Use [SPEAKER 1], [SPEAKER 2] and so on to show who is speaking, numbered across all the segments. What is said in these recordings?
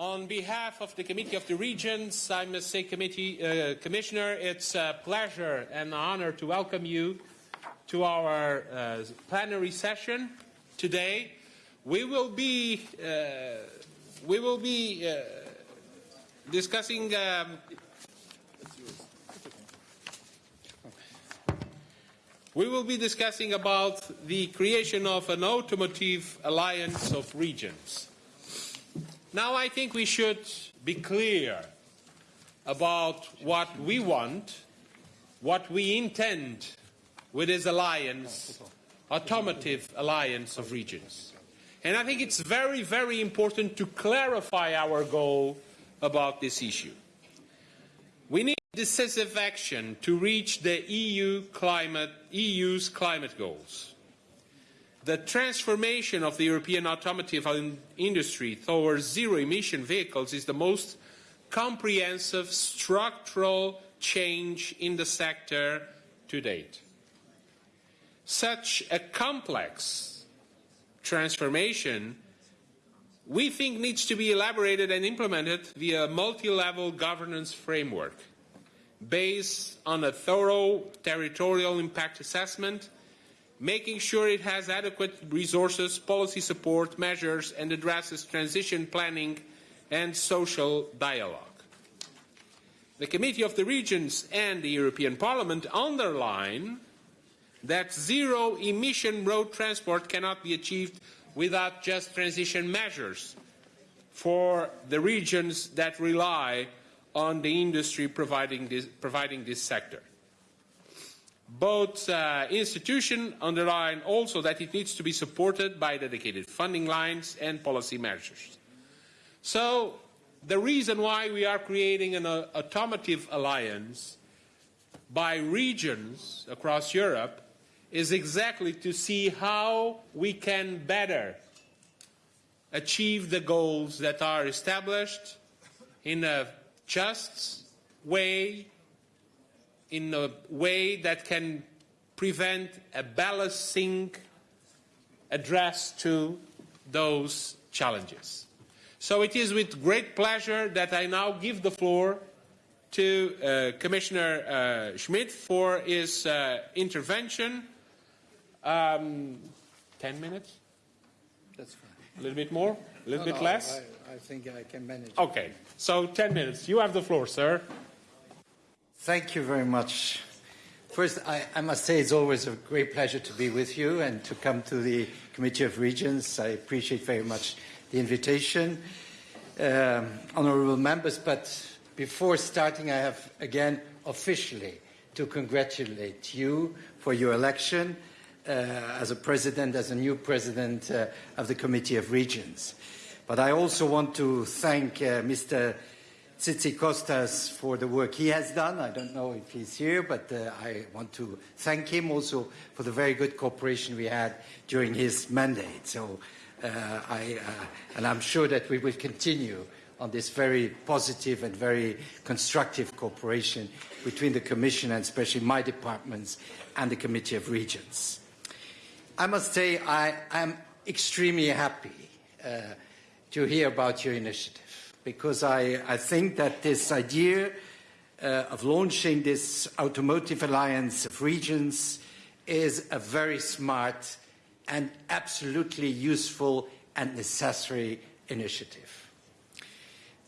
[SPEAKER 1] On behalf of the Committee of the Regions, I must say, Committee uh, Commissioner, it's a pleasure and an honor to welcome you to our uh, plenary session today. We will be uh, we will be uh, discussing. Um, we will be discussing about the creation of an automotive alliance of regions. Now I think we should be clear about what we want, what we intend with this alliance, automotive alliance of regions. And I think it's very, very important to clarify our goal about this issue. We need decisive action to reach the EU climate, EU's climate goals. The transformation of the European automotive industry towards zero-emission vehicles is the most comprehensive structural change in the sector to date. Such a complex transformation we think needs to be elaborated and implemented via a multi-level governance framework based on a thorough territorial impact assessment making sure it has adequate resources, policy support, measures, and addresses transition planning and social dialogue. The Committee of the Regions and the European Parliament underline that zero emission road transport cannot be achieved without just transition measures for the regions that rely on the industry providing this, providing this sector. Both uh, institutions underline also that it needs to be supported by dedicated funding lines and policy measures. So the reason why we are creating an uh, automotive alliance by regions across Europe is exactly to see how we can better achieve the goals that are established in a just way in a way that can prevent a balancing address to those challenges. So it is with great pleasure that I now give the floor to uh, Commissioner uh, Schmit for his uh, intervention. Um, 10 minutes?
[SPEAKER 2] That's fine.
[SPEAKER 1] A little bit more? A little
[SPEAKER 2] no,
[SPEAKER 1] bit
[SPEAKER 2] no,
[SPEAKER 1] less?
[SPEAKER 2] I, I think I can manage.
[SPEAKER 1] Okay, so 10 minutes. You have the floor, sir.
[SPEAKER 2] Thank you very much. First, I, I, must say it's always a great pleasure to be with you and to come to the Committee of Regions. I appreciate very much the invitation. Um, honorable members, but before starting, I have again officially to congratulate you for your election uh, as a president, as a new president uh, of the Committee of Regions. But I also want to thank uh, Mr. Tzitzikostas for the work he has done. I don't know if he's here, but uh, I want to thank him also for the very good cooperation we had during his mandate. So, uh, I, uh, and I'm sure that we will continue on this very positive and very constructive cooperation between the Commission and especially my departments and the Committee of Regions. I must say I am extremely happy uh, to hear about your initiative because I, I think that this idea uh, of launching this automotive alliance of regions is a very smart and absolutely useful and necessary initiative.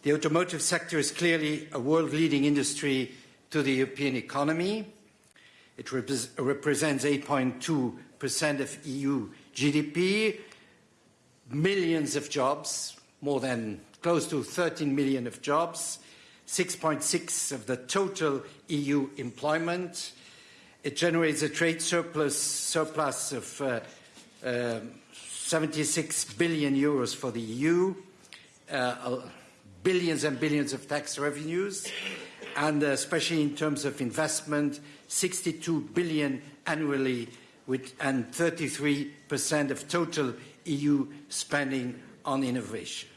[SPEAKER 2] The automotive sector is clearly a world-leading industry to the European economy. It rep represents 8.2% of EU GDP, millions of jobs, more than close to 13 million of jobs, 6.6 of the total EU employment. It generates a trade surplus, surplus of uh, uh, 76 billion euros for the EU, uh, billions and billions of tax revenues, and uh, especially in terms of investment, 62 billion annually with, and 33% of total EU spending on innovation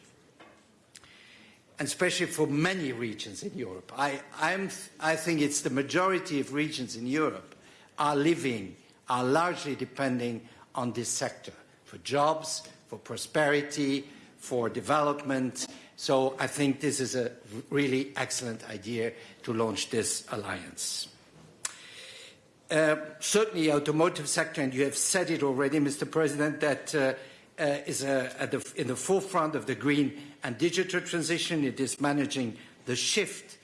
[SPEAKER 2] and especially for many regions in Europe. I, I'm, I think it's the majority of regions in Europe are living, are largely depending on this sector for jobs, for prosperity, for development, So I think this is a really excellent idea to launch this alliance. Uh, certainly, automotive sector, and you have said it already, Mr. President, that uh, uh, is uh, the, in the forefront of the green and digital transition. It is managing the shift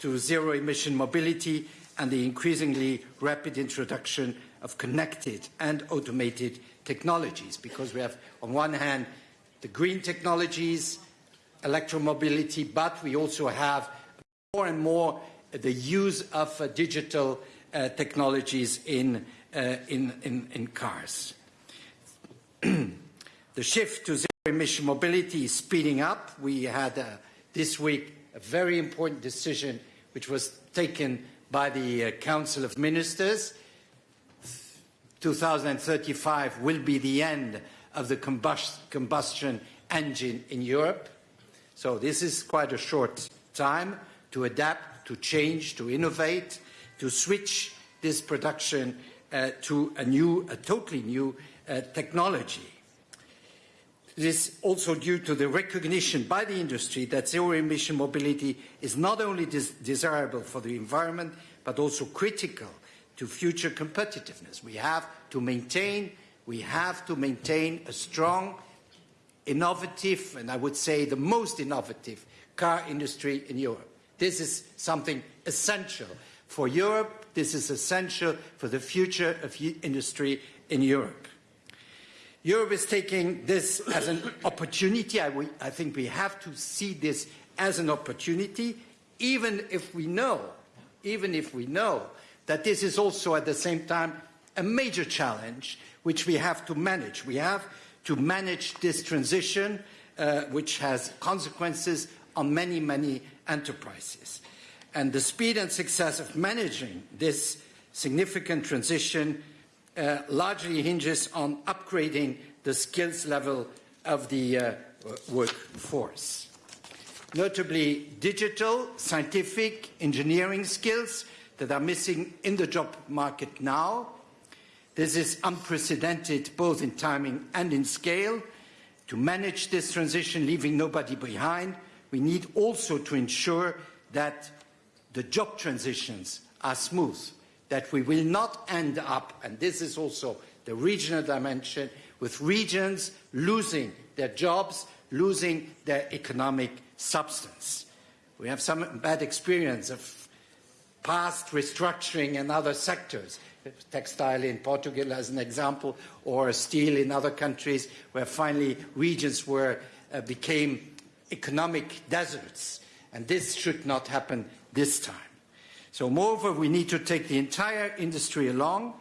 [SPEAKER 2] to zero-emission mobility and the increasingly rapid introduction of connected and automated technologies, because we have, on one hand, the green technologies, electromobility, but we also have more and more the use of uh, digital uh, technologies in, uh, in, in, in, cars. the shift to zero-emission mobility is speeding up. We had uh, this week a very important decision which was taken by the uh, Council of Ministers. 2035 will be the end of the combust combustion engine in Europe. So this is quite a short time to adapt, to change, to innovate, to switch this production uh, to a new, a totally new uh, technology. This is also due to the recognition by the industry that zero-emission mobility is not only des desirable for the environment, but also critical to future competitiveness. We have to maintain, we have to maintain a strong, innovative, and I would say the most innovative car industry in Europe. This is something essential for Europe. This is essential for the future of industry in Europe. Europe is taking this as an opportunity. I, we, I, think we have to see this as an opportunity, even if we know, even if we know that this is also at the same time a major challenge which we have to manage. We have to manage this transition, uh, which has consequences on many, many enterprises. And the speed and success of managing this significant transition uh, largely hinges on upgrading the skills level of the uh, workforce. Notably, digital, scientific, engineering skills that are missing in the job market now. This is unprecedented both in timing and in scale. To manage this transition, leaving nobody behind, we need also to ensure that the job transitions are smooth, that we will not end up, and this is also the regional dimension, with regions losing their jobs, losing their economic substance. We have some bad experience of past restructuring in other sectors, textile in Portugal as an example, or steel in other countries, where finally regions were, uh, became economic deserts. And this should not happen this time. So moreover, we need to take the entire industry along.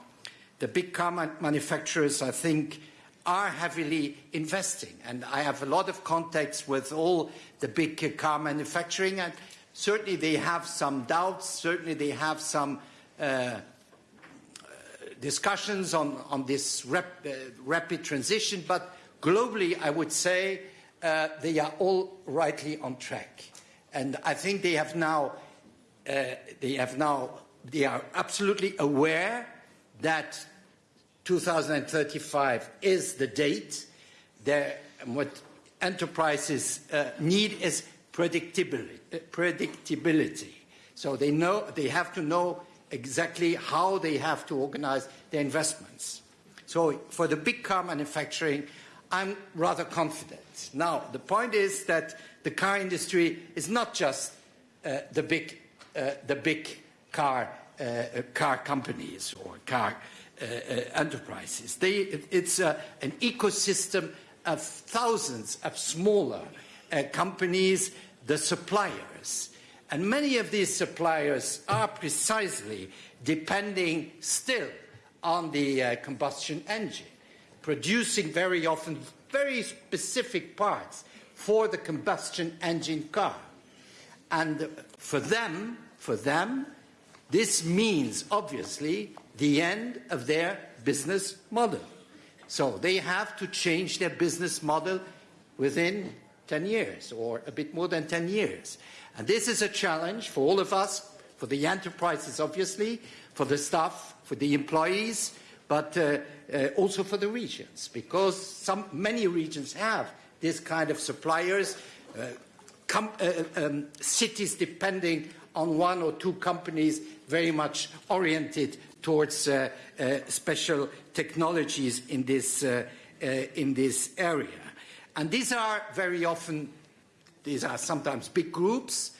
[SPEAKER 2] The big car manufacturers, I think, are heavily investing. And I have a lot of contacts with all the big car manufacturing, and certainly they have some doubts, certainly they have some uh, discussions on, on this uh, rapid transition, but globally, I would say uh, they are all rightly on track. And I think they have now they have now, they are absolutely aware that 2035 is the date. What enterprises uh, need is predictability, uh, predictability. So they know, they have to know exactly how they have to organize their investments. So for the big car manufacturing, I'm rather confident. Now, the point is that the car industry is not just uh, the big uh, the big car, uh, uh, car companies or car enterprises. They, it, it's an ecosystem of thousands of smaller companies, the suppliers. And many of these suppliers are precisely depending still on the uh, combustion engine, producing very often very specific parts for the combustion engine car. And for them, for them, this means, obviously, the end of their business model. So they have to change their business model within 10 years or a bit more than 10 years. And this is a challenge for all of us, for the enterprises, obviously, for the staff, for the employees, but uh, uh, also for the regions, because some, many regions have this kind of suppliers, uh, uh, um, cities depending on one or two companies very much oriented towards uh, uh, special technologies in this, uh, uh, in this area. And these are very often, these are sometimes big groups.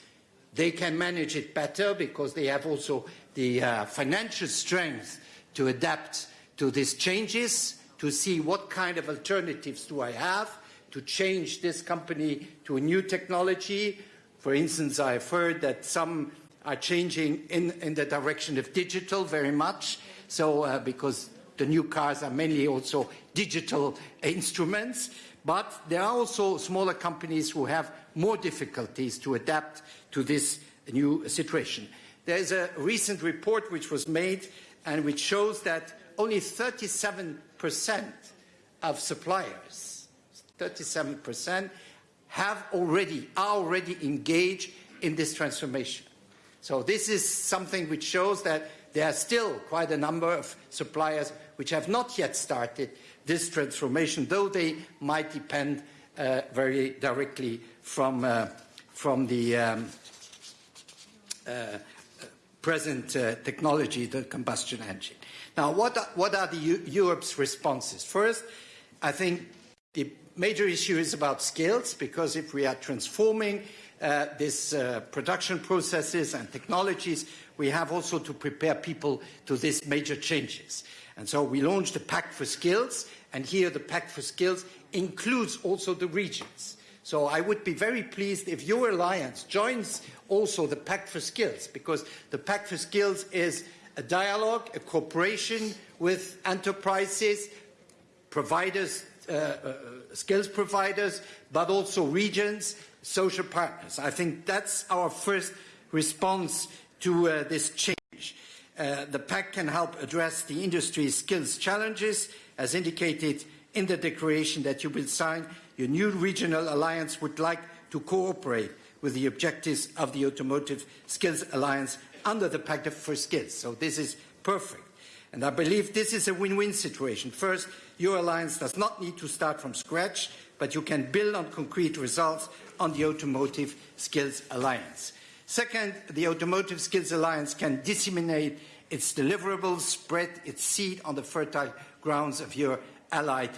[SPEAKER 2] They can manage it better because they have also the uh, financial strength to adapt to these changes, to see what kind of alternatives do I have to change this company to a new technology. For instance, I've heard that some are changing in, in the direction of digital very much. So, uh, because the new cars are mainly also digital instruments. But there are also smaller companies who have more difficulties to adapt to this new situation. There's a recent report which was made and which shows that only 37% of suppliers, 37%, have already, are already engaged in this transformation. So this is something which shows that there are still quite a number of suppliers which have not yet started this transformation, though they might depend uh, very directly from, uh, from the um, uh, present uh, technology, the combustion engine. Now, what are, what are the U Europe's responses? First, I think the major issue is about skills, because if we are transforming uh, these uh, production processes and technologies, we have also to prepare people to these major changes. And so we launched the Pact for Skills, and here the Pact for Skills includes also the regions. So I would be very pleased if your alliance joins also the Pact for Skills, because the Pact for Skills is a dialogue, a cooperation with enterprises, providers, skills providers, but also regions, social partners. I think that's our first response to uh, this change. Uh, the pact can help address the industry's skills challenges, as indicated in the declaration that you will sign. Your new regional alliance would like to cooperate with the objectives of the Automotive Skills Alliance under the Pact for Skills. So this is perfect. And I believe this is a win-win situation. First, your alliance does not need to start from scratch, but you can build on concrete results on the Automotive Skills Alliance. Second, the Automotive Skills Alliance can disseminate its deliverables, spread its seed on the fertile grounds of your allied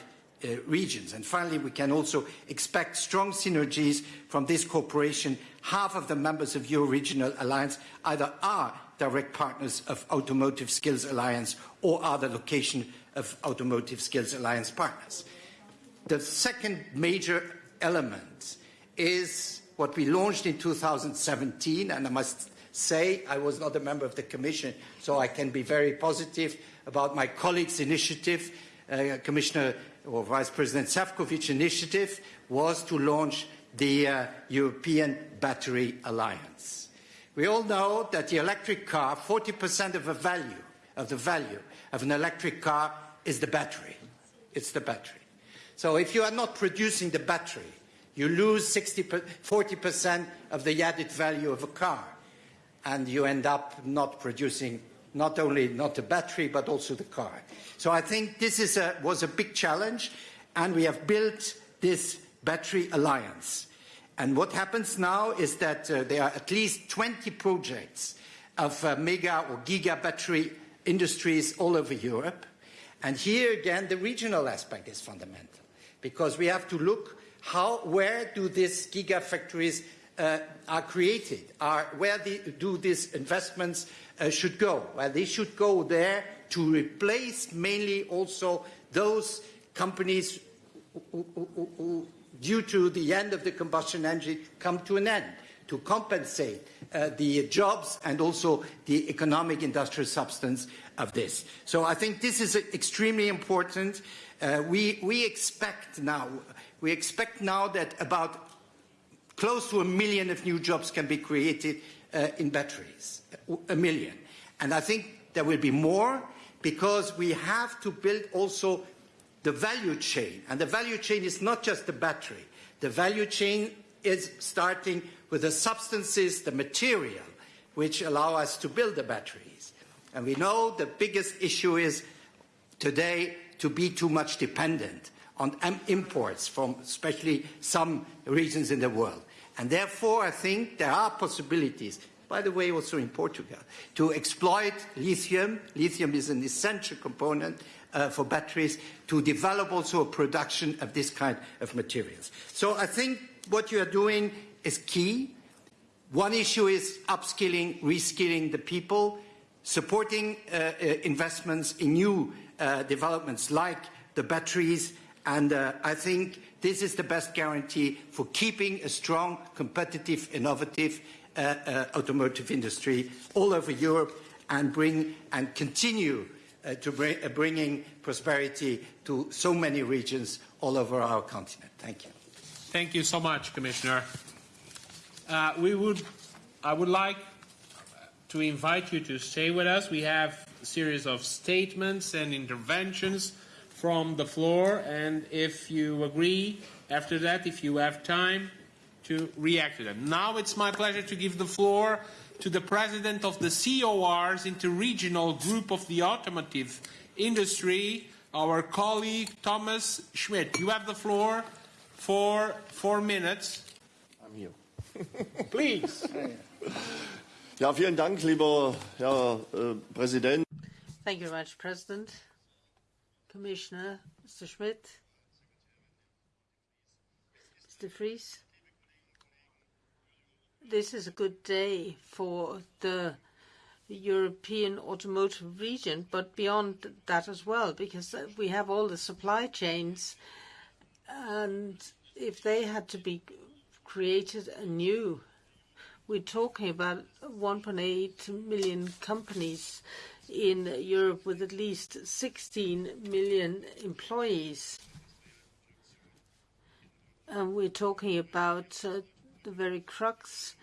[SPEAKER 2] regions. And finally, we can also expect strong synergies from this cooperation. Half of the members of your regional alliance either are direct partners of Automotive Skills Alliance or are the location of Automotive Skills Alliance partners. The second major element is what we launched in 2017, and I must say I was not a member of the Commission, so I can be very positive about my colleague's initiative, uh, Commissioner or Vice President Sefcovic initiative, was to launch the uh, European Battery Alliance. We all know that the electric car, 40% of the value of the value of an electric car is the battery. It's the battery. So if you are not producing the battery, you lose 60, 40% of the added value of a car, and you end up not producing not only not the battery, but also the car. So I think this a, was a big challenge, and we have built this battery alliance. And what happens now is that uh, there are at least 20 projects of uh, mega or giga battery industries all over Europe. And here again, the regional aspect is fundamental because we have to look how, where do these gigafactories uh, are created? Are, where the, do these investments uh, should go? Well, they should go there to replace mainly also those companies who, who, who, due to the end of the combustion engine, come to an end to compensate uh, the jobs and also the economic industrial substance of this. So I think this is extremely important. Uh, we, we expect now we expect now that about close to a million of new jobs can be created uh, in batteries, a million. And I think there will be more because we have to build also the value chain. And the value chain is not just the battery. The value chain is starting with the substances, the material, which allow us to build the batteries. And we know the biggest issue is today to be too much dependent on imports from especially some regions in the world. And therefore, I think there are possibilities, by the way, also in Portugal, to exploit lithium. Lithium is an essential component uh, for batteries to develop also a production of this kind of materials. So I think what you are doing is key. One issue is upskilling, reskilling the people, supporting uh, uh, investments in new uh, developments like the batteries, and uh, I think this is the best guarantee for keeping a strong, competitive, innovative uh, uh, automotive industry all over Europe and bring and continue uh, to bring, uh, bringing prosperity to so many regions all over our continent. Thank you.
[SPEAKER 1] Thank you so much, Commissioner. Uh, we would, I would like to invite you to stay with us. We have a series of statements and interventions from the floor, and if you agree, after that, if you have time to react to them. Now it's my pleasure to give the floor to the president of the COR's Interregional Group of the Automotive Industry, our colleague Thomas Schmidt. You have the floor for four minutes.
[SPEAKER 3] I'm here.
[SPEAKER 1] Please.
[SPEAKER 3] Ja, vielen Dank, lieber Herr äh, Präsident.
[SPEAKER 4] Thank you very much, President. Commissioner, Mr. Schmit, Mr. Fries. This is a good day for the European automotive region, but beyond that as well, because we have all the supply chains, and if they had to be created anew, we're talking about 1.8 million companies in Europe with at least 16 million employees. And we're talking about uh, the very crux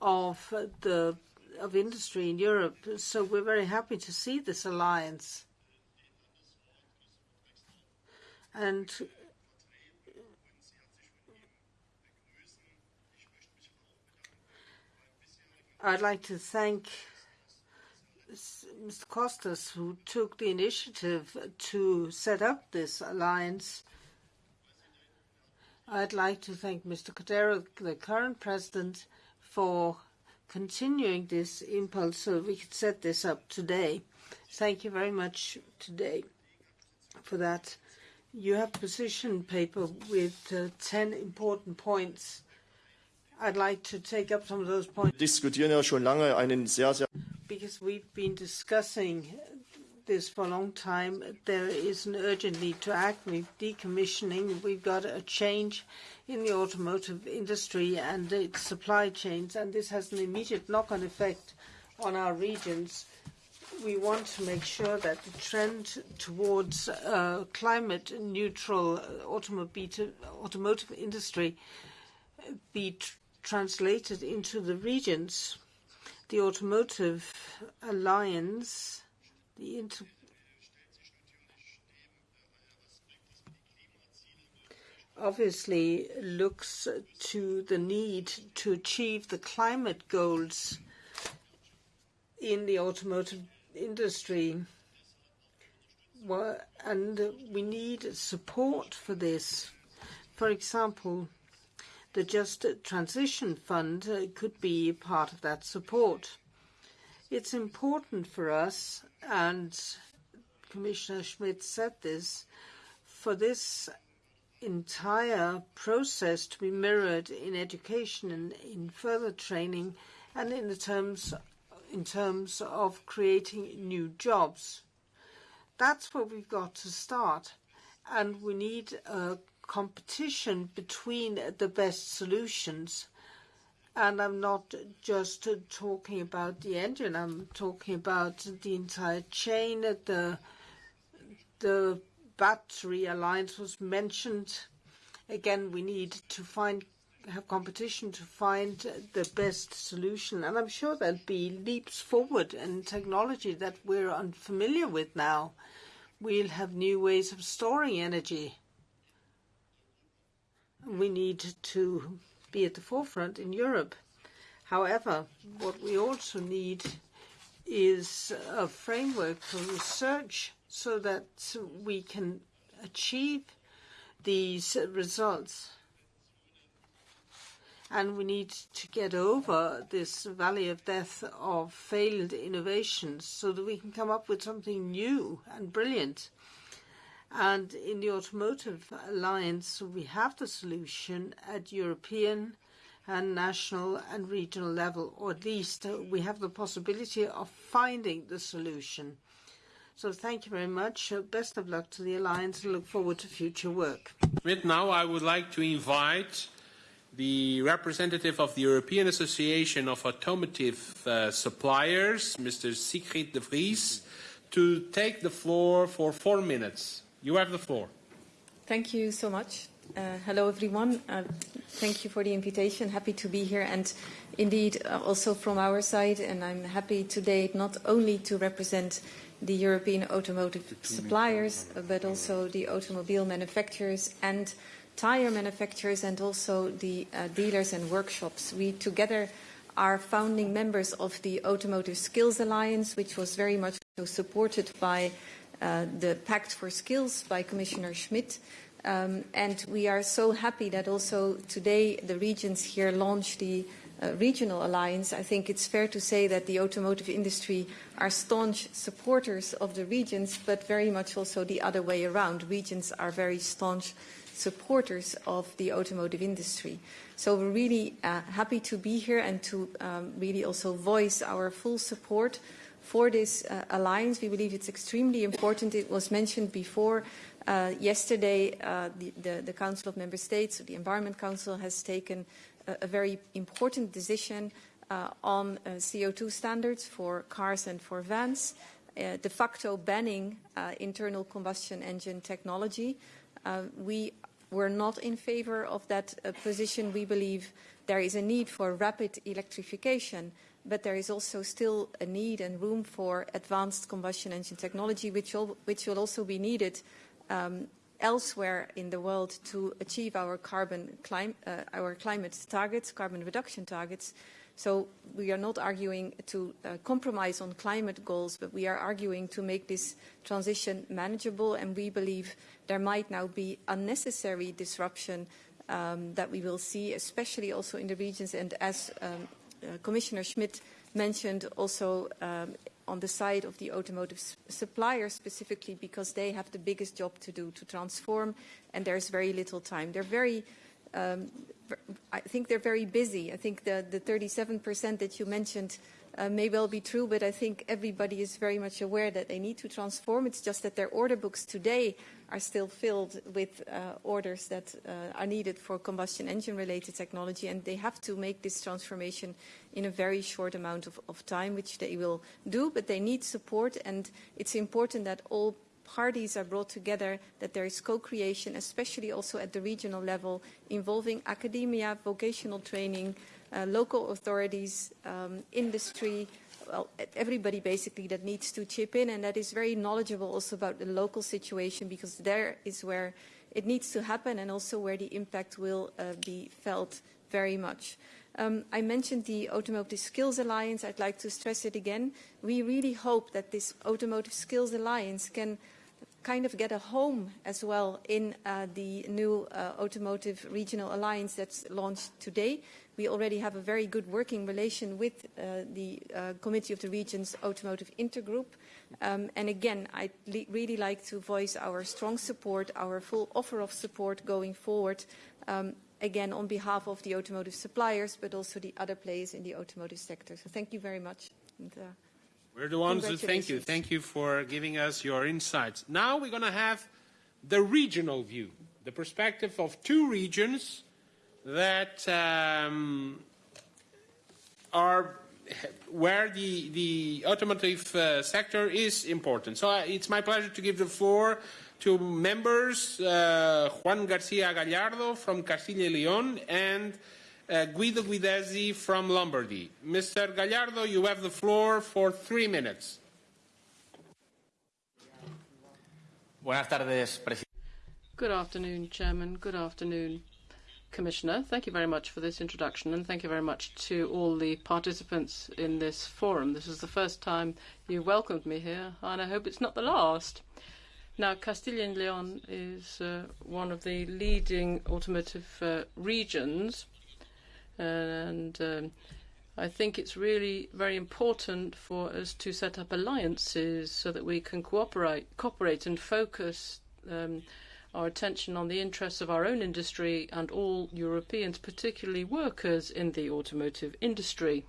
[SPEAKER 4] of the of industry in Europe. So we're very happy to see this alliance. And I'd like to thank Mr. Costas, who took the initiative to set up this alliance. I'd like to thank Mr. Cordeiro, the current president, for continuing this impulse so we could set this up today. Thank you very much today for that. You have position paper with uh, 10 important points I'd like to take up some of those points. Because we've been discussing this for a long time. There is an urgent need to act. We've decommissioning. We've got a change in the automotive industry and its supply chains, and this has an immediate knock-on effect on our regions. We want to make sure that the trend towards uh, climate neutral automotive industry be translated into the regions. The Automotive Alliance, obviously looks to the need to achieve the climate goals in the automotive industry. And we need support for this. For example, the Just Transition Fund uh, could be part of that support. It's important for us, and Commissioner Schmit said this, for this entire process to be mirrored in education and in further training and in the terms in terms of creating new jobs. That's where we've got to start. And we need a competition between the best solutions. And I'm not just talking about the engine, I'm talking about the entire chain. The, the battery alliance was mentioned. Again, we need to find have competition to find the best solution. And I'm sure there'll be leaps forward in technology that we're unfamiliar with now. We'll have new ways of storing energy we need to be at the forefront in Europe. However, what we also need is a framework for research so that we can achieve these results. and we need to get over this valley of death of failed innovations so that we can come up with something new and brilliant. And in the Automotive Alliance, we have the solution at European and national and regional level, or at least we have the possibility of finding the solution. So thank you very much. Best of luck to the Alliance and look forward to future work.
[SPEAKER 1] Now I would like to invite the representative of the European Association of Automotive uh, Suppliers, Mr. Sigrid de Vries, to take the floor for four minutes. You have the floor.
[SPEAKER 5] Thank you so much. Uh, hello, everyone. Uh, thank you for the invitation. Happy to be here. And indeed, uh, also from our side, and I'm happy today not only to represent the European automotive suppliers, but also the automobile manufacturers and tire manufacturers and also the uh, dealers and workshops. We together are founding members of the Automotive Skills Alliance, which was very much supported by uh, the Pact for Skills by Commissioner Schmit. Um, and we are so happy that also today the regions here launch the uh, regional alliance. I think it's fair to say that the automotive industry are staunch supporters of the regions, but very much also the other way around. Regions are very staunch supporters of the automotive industry. So we're really uh, happy to be here and to um, really also voice our full support for this uh, alliance. We believe it's extremely important. It was mentioned before. Uh, yesterday, uh, the, the, the, Council of Member States, the Environment Council, has taken a, a very important decision uh, on uh, CO2 standards for cars and for vans, uh, de facto banning internal combustion engine technology. we were not in favor of that position. We believe there is a need for rapid electrification but there is also still a need and room for advanced combustion engine technology, which, will, which will also be needed um, elsewhere in the world to achieve our carbon clim uh, our climate targets, carbon reduction targets. So we are not arguing to uh, compromise on climate goals, but we are arguing to make this transition manageable, and we believe there might now be unnecessary disruption um, that we will see, especially also in the regions, and as um, Commissioner Schmit mentioned also um, on the side of the automotive suppliers specifically because they have the biggest job to do to transform and there's very little time. They're very, um, I think they're very busy. I think the, the 37% that you mentioned uh, may well be true, but I think everybody is very much aware that they need to transform. It's just that their order books today are still filled with uh, orders that uh, are needed for combustion engine related technology and they have to make this transformation in a very short amount of, of time, which they will do, but they need support and it's important that all parties are brought together, that there is co-creation, especially also at the regional level, involving academia, vocational training, uh, local authorities, um, industry, well, everybody basically that needs to chip in and that is very knowledgeable also about the local situation because there is where it needs to happen and also where the impact will uh, be felt very much. Um, I mentioned the Automotive Skills Alliance. I'd like to stress it again. We really hope that this Automotive Skills Alliance can kind of get a home as well in uh, the new uh, Automotive Regional Alliance that's launched today. We already have a very good working relation with uh, the uh, Committee of the Regions Automotive Intergroup. Um, and again, I'd really like to voice our strong support, our full offer of support going forward, um, again, on behalf of the automotive suppliers, but also the other players in the automotive sector. So thank you very much. And, uh,
[SPEAKER 1] we're the ones who thank you. Thank you for giving us your insights. Now we're going to have the regional view, the perspective of two regions that um, are where the, the automotive uh, sector is important. So uh, it's my pleasure to give the floor to members, uh, Juan Garcia Gallardo from Castilla y León and uh, Guido Guidesi from Lombardy. Mr. Gallardo, you have the floor for three minutes.
[SPEAKER 6] Buenas tardes,
[SPEAKER 7] Good afternoon, Chairman. Good afternoon, Commissioner. Thank you very much for this introduction and thank you very much to all the participants in this forum. This is the first time you welcomed me here and I hope it's not the last. Now, Castilla and Leon is uh, one of the leading automotive uh, regions And um, I think it's really very important for us to set up alliances so that we can cooperate, cooperate and focus um, our attention on the interests of our own industry and all Europeans, particularly workers in the automotive industry.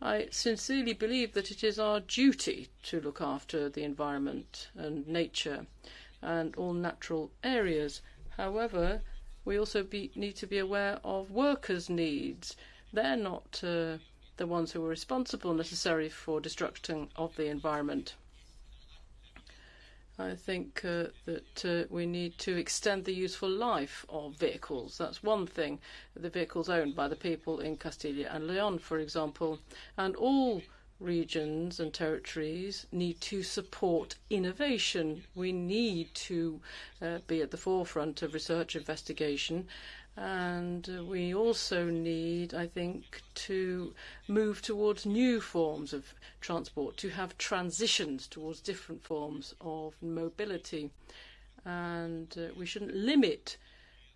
[SPEAKER 7] I sincerely believe that it is our duty to look after the environment and nature and all natural areas. However, we also be, need to be aware of workers' needs. They're not uh, the ones who are responsible necessarily for destruction of the environment. I think uh, that uh, we need to extend the useful life of vehicles. That's one thing. The vehicles owned by the people in Castilla and Leon, for example, and all regions and territories need to support innovation. We need to uh, be at the forefront of research investigation and we also need, I think, to move towards new forms of transport, to have transitions towards different forms of mobility. And uh, we shouldn't limit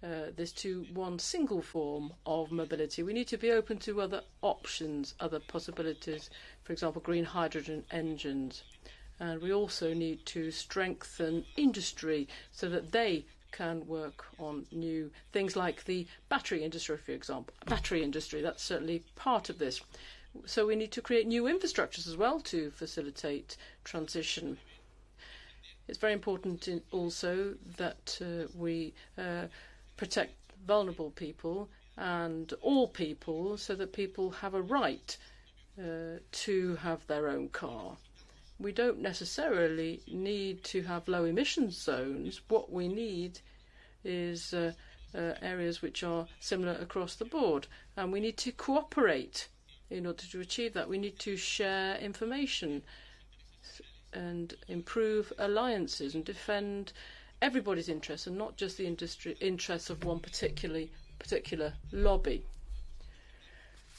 [SPEAKER 7] uh, this to one single form of mobility. We need to be open to other options, other possibilities, for example, green hydrogen engines. And we also need to strengthen industry so that they can work on new things like the battery industry, for example. Battery industry, that's certainly part of this. So we need to create new infrastructures as well to facilitate transition. It's very important also that uh, we uh, protect vulnerable people and all people so that people have a right uh, to have their own car we don't necessarily need to have low emission zones. What we need is uh, uh, areas which are similar across the board. And we need to cooperate in order to achieve that. We need to share information and improve alliances and defend everybody's interests and not just the industry interests of one particularly particular lobby.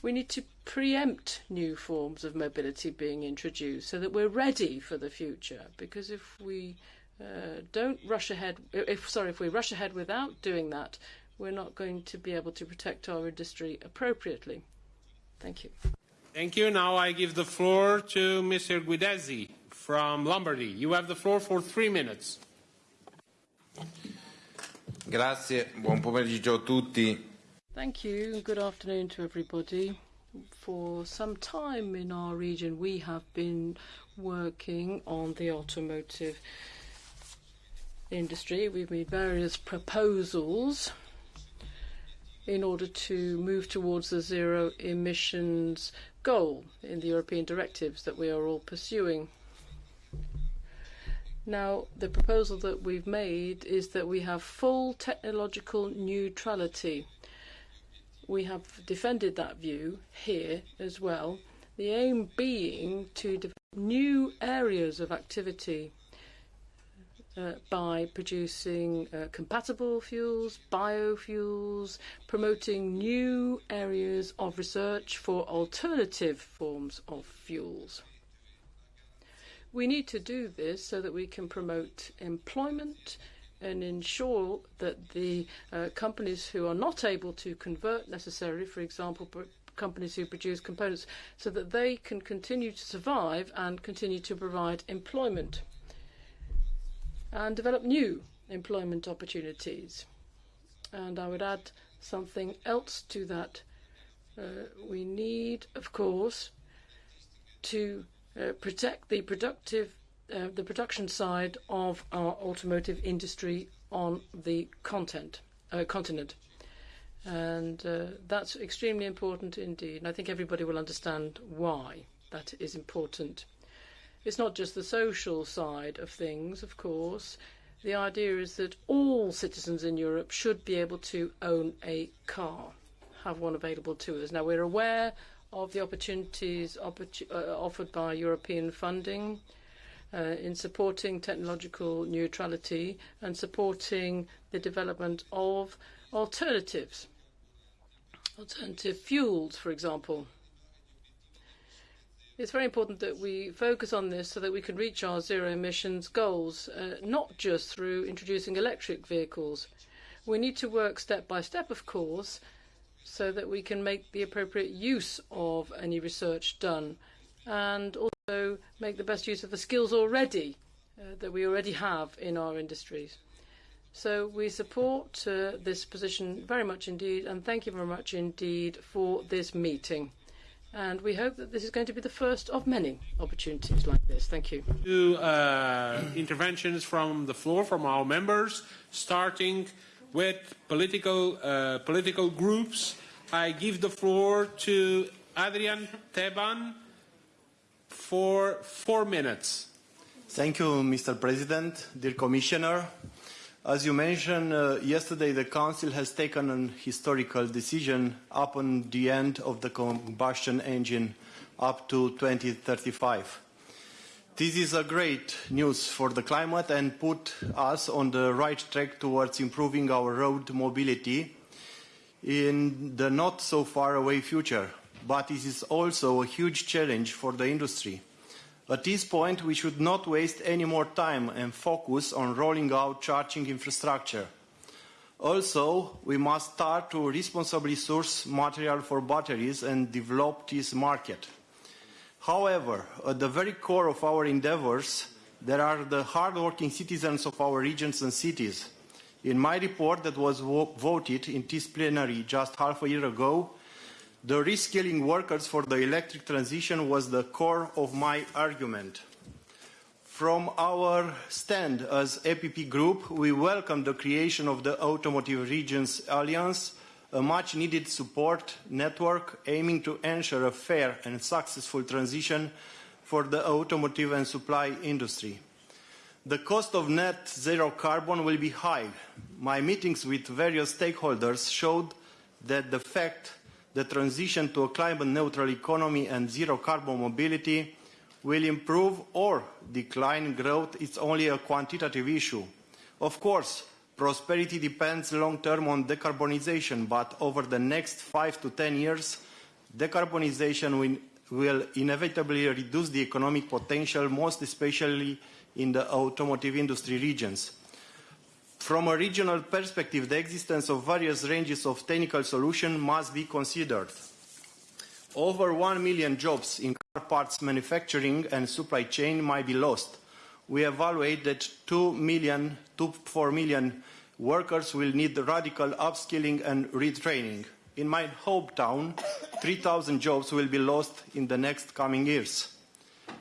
[SPEAKER 7] We need to preempt new forms of mobility being introduced so that we're ready for the future. Because if we uh, don't rush ahead, if sorry, if we rush ahead without doing that, we're not going to be able to protect our industry appropriately. Thank you.
[SPEAKER 1] Thank you. Now I give the floor to Mr. Guidesi from Lombardy. You have the floor for three minutes.
[SPEAKER 8] Grazie, buon pomeriggio a tutti.
[SPEAKER 7] Thank you, good afternoon to everybody. For some time in our region, we have been working on the automotive industry. We've made various proposals in order to move towards the zero emissions goal in the European directives that we are all pursuing. Now, the proposal that we've made is that we have full technological neutrality we have defended that view here as well. The aim being to develop new areas of activity uh, by producing uh, compatible fuels, biofuels, promoting new areas of research for alternative forms of fuels. We need to do this so that we can promote employment and ensure that the uh, companies who are not able to convert necessarily, for example, companies who produce components, so that they can continue to survive and continue to provide employment and develop new employment opportunities. And I would add something else to that. Uh, we need, of course, to uh, protect the productive uh, the production side of our automotive industry on the content, uh, continent. And uh, that's extremely important indeed. And I think everybody will understand why that is important. It's not just the social side of things, of course. The idea is that all citizens in Europe should be able to own a car, have one available to us. Now, we're aware of the opportunities opportu uh, offered by European funding in supporting technological neutrality and supporting the development of alternatives, alternative fuels, for example. It's very important that we focus on this so that we can reach our zero emissions goals, uh, not just through introducing electric vehicles. We need to work step by step, of course, so that we can make the appropriate use of any research done and also make the best use of the skills already uh, that we already have in our industries. So we support uh, this position very much indeed, and thank you very much indeed for this meeting. And we hope that this is going to be the first of many opportunities like this. Thank you.
[SPEAKER 1] Two uh, interventions from the floor from our members, starting with political, uh, political groups. I give the floor to Adrian Teban for four minutes.
[SPEAKER 9] Thank you, Mr. President, dear Commissioner. As you mentioned, uh, yesterday the Council has taken an historical decision upon the end of the combustion engine up to 2035. This is a great news for the climate and put us on the right track towards improving our road mobility in the not so far away future. But it is also a huge challenge for the industry. At this point, we should not waste any more time and focus on rolling out charging infrastructure. Also, we must start to responsibly source material for batteries and develop this market. However, at the very core of our endeavours, there are the hard-working citizens of our regions and cities. In my report that was voted in this plenary just half a year ago, the reskilling workers for the electric transition was the core of my argument. From our stand as EPP Group, we welcome the creation of the Automotive Regions Alliance, a much-needed support network aiming to ensure a fair and successful transition for the automotive and supply industry. The cost of net zero carbon will be high. My meetings with various stakeholders showed that the fact the transition to a climate-neutral economy and zero-carbon mobility will improve or decline growth is only a quantitative issue. Of course, prosperity depends long-term on decarbonization, but over the next five to ten years, decarbonization will inevitably reduce the economic potential, most especially in the automotive industry regions. From a regional perspective, the existence of various ranges of technical solutions must be considered. Over 1 million jobs in car parts manufacturing and supply chain might be lost. We evaluate that 2 million to 4 million workers will need radical upskilling and retraining. In my hometown, 3,000 jobs will be lost in the next coming years.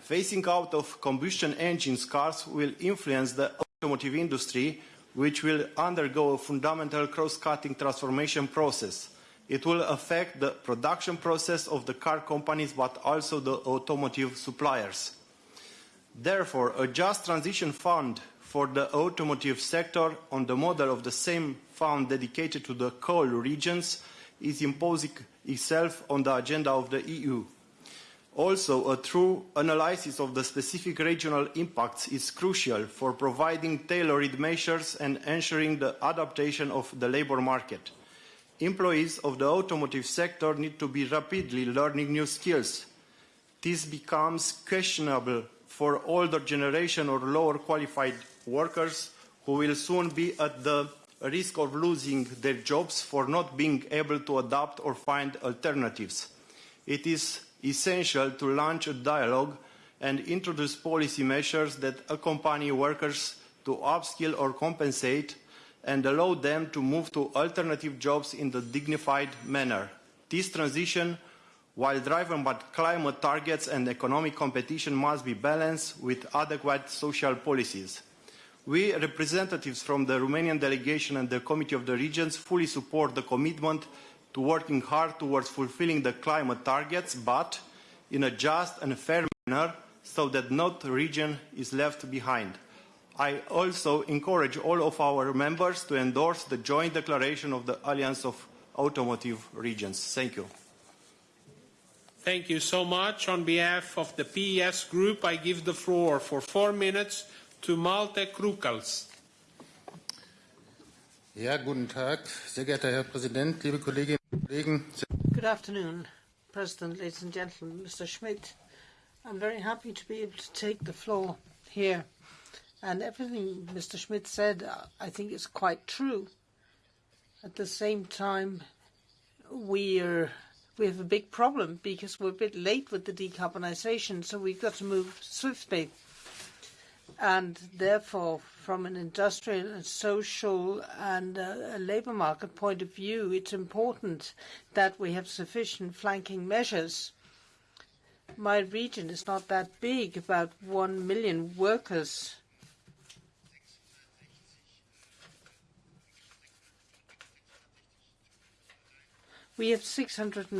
[SPEAKER 9] Phasing out of combustion engine cars will influence the automotive industry which will undergo a fundamental cross-cutting transformation process. It will affect the production process of the car companies, but also the automotive suppliers. Therefore, a just transition fund for the automotive sector on the model of the same fund dedicated to the coal regions is imposing itself on the agenda of the EU. Also, a true analysis of the specific regional impacts is crucial for providing tailored measures and ensuring the adaptation of the labour market. Employees of the automotive sector need to be rapidly learning new skills. This becomes questionable for older generation or lower qualified workers who will soon be at the risk of losing their jobs for not being able to adapt or find alternatives. It is essential to launch a dialogue and introduce policy measures that accompany workers to upskill or compensate and allow them to move to alternative jobs in a dignified manner. This transition, while driven by climate targets and economic competition, must be balanced with adequate social policies. We, representatives from the Romanian delegation and the Committee of the Regions, fully support the commitment to working hard towards fulfilling the climate targets, but in a just and fair manner so that no region is left behind. I also encourage all of our members to endorse the joint declaration of the Alliance of Automotive Regions. Thank you.
[SPEAKER 1] Thank you so much. On behalf of the PES group, I give the floor for four minutes to Malte Krückels.
[SPEAKER 10] Ja, guten Tag, sehr geehrter Herr Präsident, liebe Kolleginnen und Kollegen.
[SPEAKER 4] Good afternoon, President, ladies and gentlemen, Mr. Schmit. I'm very happy to be able to take the floor here. And everything Mr. Schmit said, I think is quite true. At the same time, we are we have a big problem because we're a bit late with the decarbonization, so we've got to move swiftly. And therefore, from an industrial and social and a labor market point of view, it's important that we have sufficient flanking measures. My region is not that big, about 1 million workers. We have 600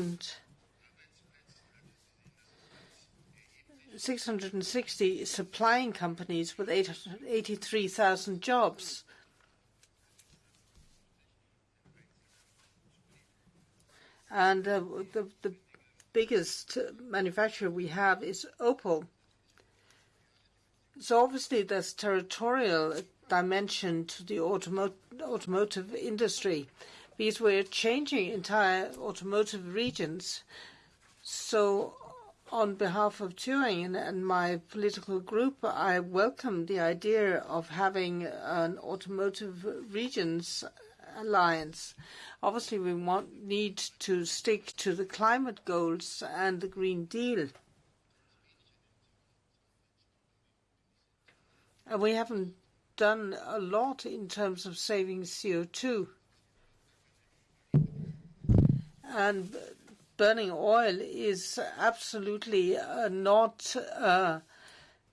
[SPEAKER 4] 660 supplying companies with 83,000 jobs. And the, the biggest manufacturer we have is Opel. So obviously there's territorial dimension to the automo automotive industry because we're changing entire automotive regions. So on behalf of Turing and my political group, I welcome the idea of having an automotive regions alliance. Obviously, we want, need to stick to the climate goals and the Green Deal. And we haven't done a lot in terms of saving CO2. Burning oil is absolutely uh, not uh,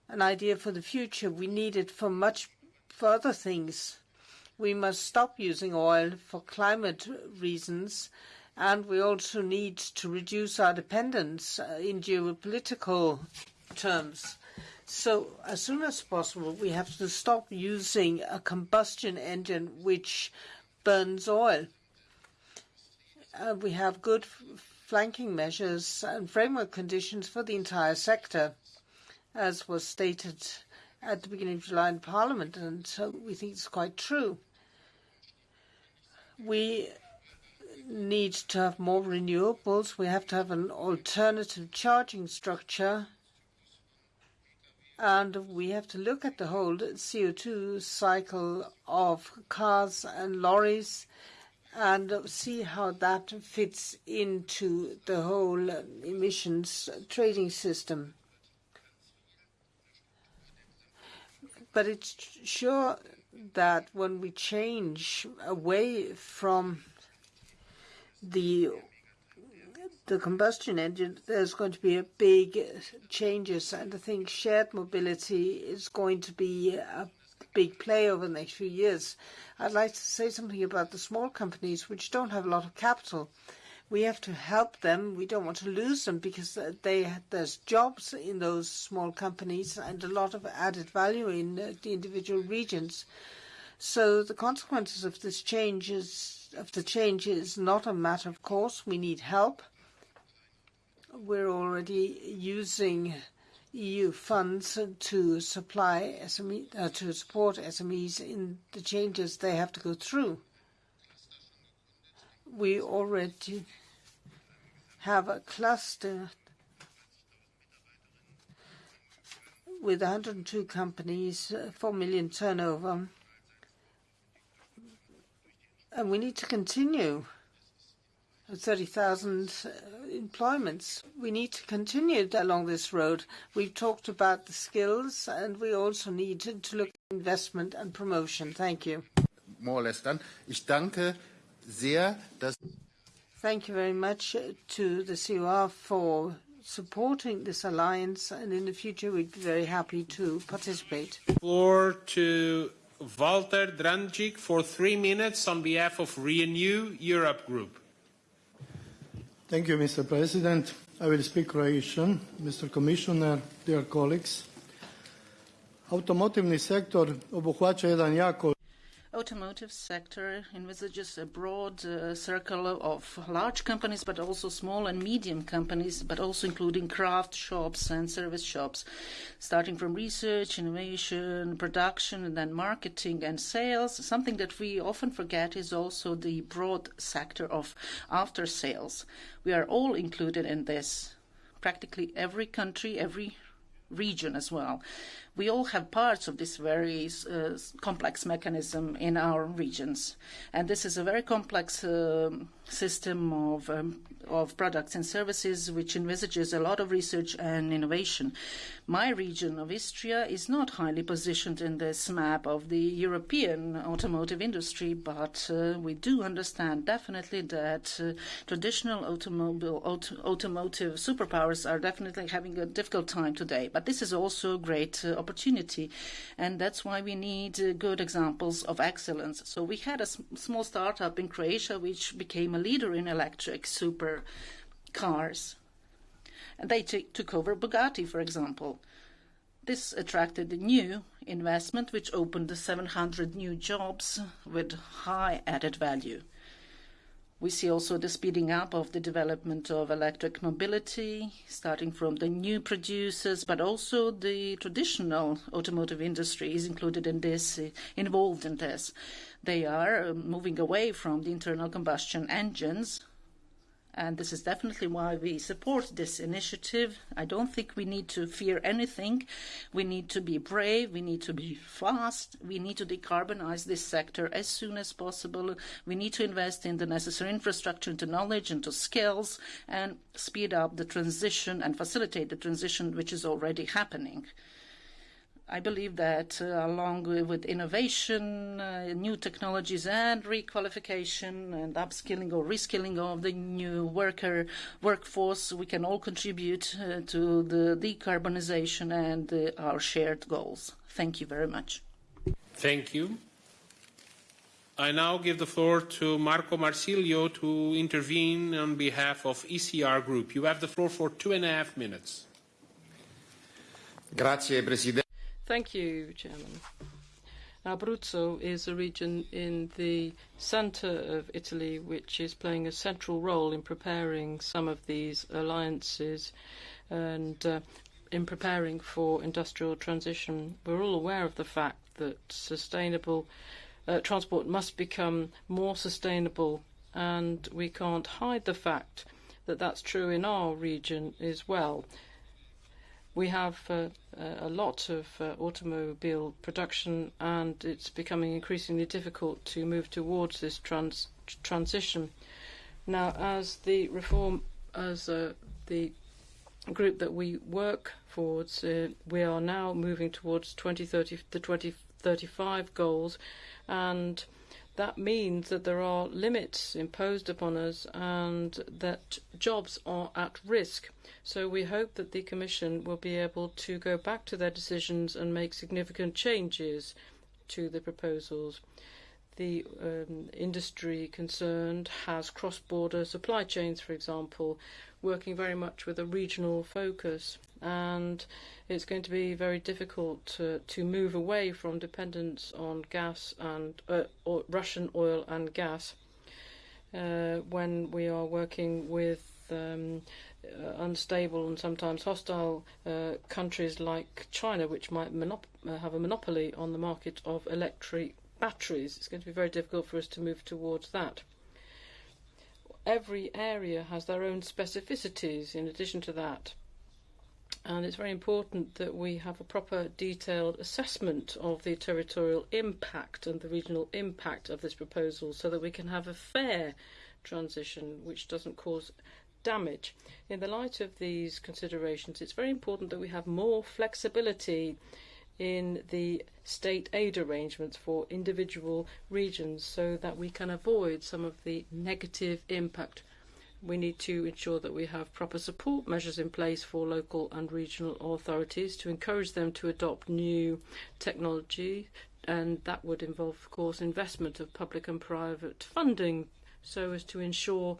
[SPEAKER 4] an idea for the future. We need it for much further things. We must stop using oil for climate reasons, and we also need to reduce our dependence uh, in geopolitical terms. So as soon as possible, we have to stop using a combustion engine which burns oil. Uh, we have good flanking measures and framework conditions for the entire sector, as was stated at the beginning of July in Parliament, and so we think it's quite true. We need to have more renewables. We have to have an alternative charging structure. And we have to look at the whole CO2 cycle of cars and lorries and see how that fits into the whole um, emissions trading system. But it's sure that when we change away from the the combustion engine, there's going to be a big changes, and I think shared mobility is going to be a big play over the next few years. I'd like to say something about the small companies which don't have a lot of capital. We have to help them. We don't want to lose them because uh, they, there's jobs in those small companies and a lot of added value in uh, the individual regions. So the consequences of this change is not a matter of course. We need help. We're already using EU funds to supply SME, uh, to support SMEs in the changes they have to go through. We already have a cluster with 102 companies, 4 million turnover, and we need to continue 30,000 uh, employments. We need to continue along this road. We've talked about the skills, and we also need to look at investment and promotion. Thank you.
[SPEAKER 10] More or less done. Ich danke sehr, dass
[SPEAKER 4] Thank you very much uh, to the COR for supporting this alliance, and in the future, we'd be very happy to participate.
[SPEAKER 1] Floor to Valter Drandić for three minutes on behalf of Renew Europe Group.
[SPEAKER 11] Thank you, Mr. President. I will speak Croatian. Mr. Commissioner, dear colleagues, automotivni sektor obuhvaća jedan jako
[SPEAKER 12] automotive sector envisages a broad uh, circle of large companies, but also small and medium companies, but also including craft shops and service shops, starting from research, innovation, production, and then marketing and sales. Something that we often forget is also the broad sector of after sales. We are all included in this. Practically every country, every region as well. We all have parts of this very uh, complex mechanism in our regions. And this is a very complex uh, system of, um, of products and services which envisages a lot of research and innovation. My region of Istria is not highly positioned in this map of the European automotive industry, but uh, we do understand definitely that uh, traditional automobile, auto, automotive superpowers are definitely having a difficult time today. But this is also a great uh, opportunity, and that's why we need uh, good examples of excellence. So we had a small startup in Croatia which became a leader in electric super cars. And they took over Bugatti, for example. This attracted new investment, which opened 700 new jobs with high added value. We see also the speeding up of the development of electric mobility, starting from the new producers, but also the traditional automotive industry is included in this, uh, involved in this. They are uh, moving away from the internal combustion engines, and this is definitely why we support this initiative. I don't think we need to fear anything. We need to be brave. We need to be fast. We need to decarbonize this sector as soon as possible. We need to invest in the necessary infrastructure, into knowledge, into skills, and speed up the transition and facilitate the transition which is already happening. I believe that uh, along with innovation, uh, new technologies and requalification and upskilling or reskilling of the new worker workforce, we can all contribute uh, to the decarbonization and uh, our shared goals. Thank you very much.
[SPEAKER 1] Thank you. I now give the floor to Marco Marsilio to intervene on behalf of ECR Group. You have the floor for two and a half minutes.
[SPEAKER 8] Grazie, Presidente.
[SPEAKER 7] Thank you, Chairman. Abruzzo is a region in the centre of Italy which is playing a central role in preparing some of these alliances and uh, in preparing for industrial transition. We're all aware of the fact that sustainable uh, transport must become more sustainable and we can't hide the fact that that's true in our region as well. We have uh, a lot of uh, automobile production, and it's becoming increasingly difficult to move towards this trans transition. Now, as the reform, as uh, the group that we work towards, uh, we are now moving towards 2030, the 2035 goals, and that means that there are limits imposed upon us and that jobs are at risk. So we hope that the Commission will be able to go back to their decisions and make significant changes to the proposals. The um, industry concerned has cross-border supply chains, for example, working very much with a regional focus. And it's going to be very difficult to, to move away from dependence on gas and uh, or Russian oil and gas uh, when we are working with um, uh, unstable and sometimes hostile uh, countries like China, which might uh, have a monopoly on the market of electric batteries. It's going to be very difficult for us to move towards that. Every area has their own specificities in addition to that and it's very important that we have a proper detailed assessment of the territorial impact and the regional impact of this proposal so that we can have a fair transition which doesn't cause damage. In the light of these considerations, it's very important that we have more flexibility in the state aid arrangements for individual regions so that we can avoid some of the negative impact we need to ensure that we have proper support measures in place for local and regional authorities to encourage them to adopt new technology, and that would involve, of course, investment of public and private funding so as to ensure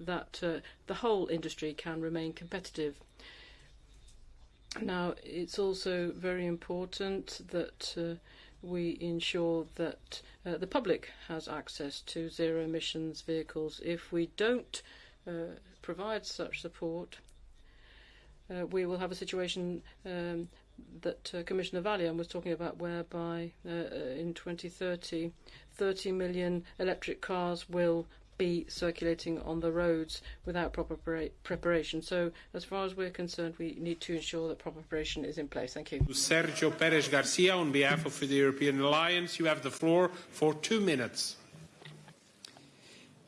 [SPEAKER 7] that uh, the whole industry can remain competitive. Now, it's also very important that uh, we ensure that uh, the public has access to zero emissions vehicles. If we don't uh, provide such support, uh, we will have a situation um, that uh, Commissioner Vălean was talking about, whereby uh, in 2030, 30 million electric cars will be circulating on the roads without proper preparation. So, as far as we're concerned, we need to ensure that proper preparation is in place. Thank you.
[SPEAKER 1] Sergio Perez Garcia, on behalf of the European Alliance, you have the floor for two minutes.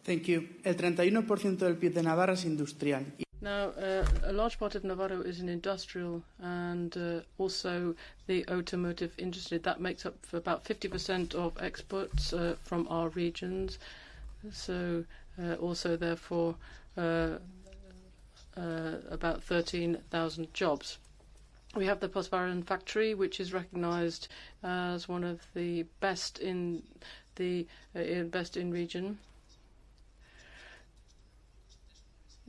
[SPEAKER 13] Thank you. El 31% del PIB de Navarra es industrial.
[SPEAKER 7] Now, uh, a large part of Navarro is an industrial and uh, also the automotive industry. That makes up for about 50% of exports uh, from our regions. So, uh, also, therefore, uh, uh, about 13,000 jobs. We have the Postvaron factory, which is recognized as one of the best in the best in region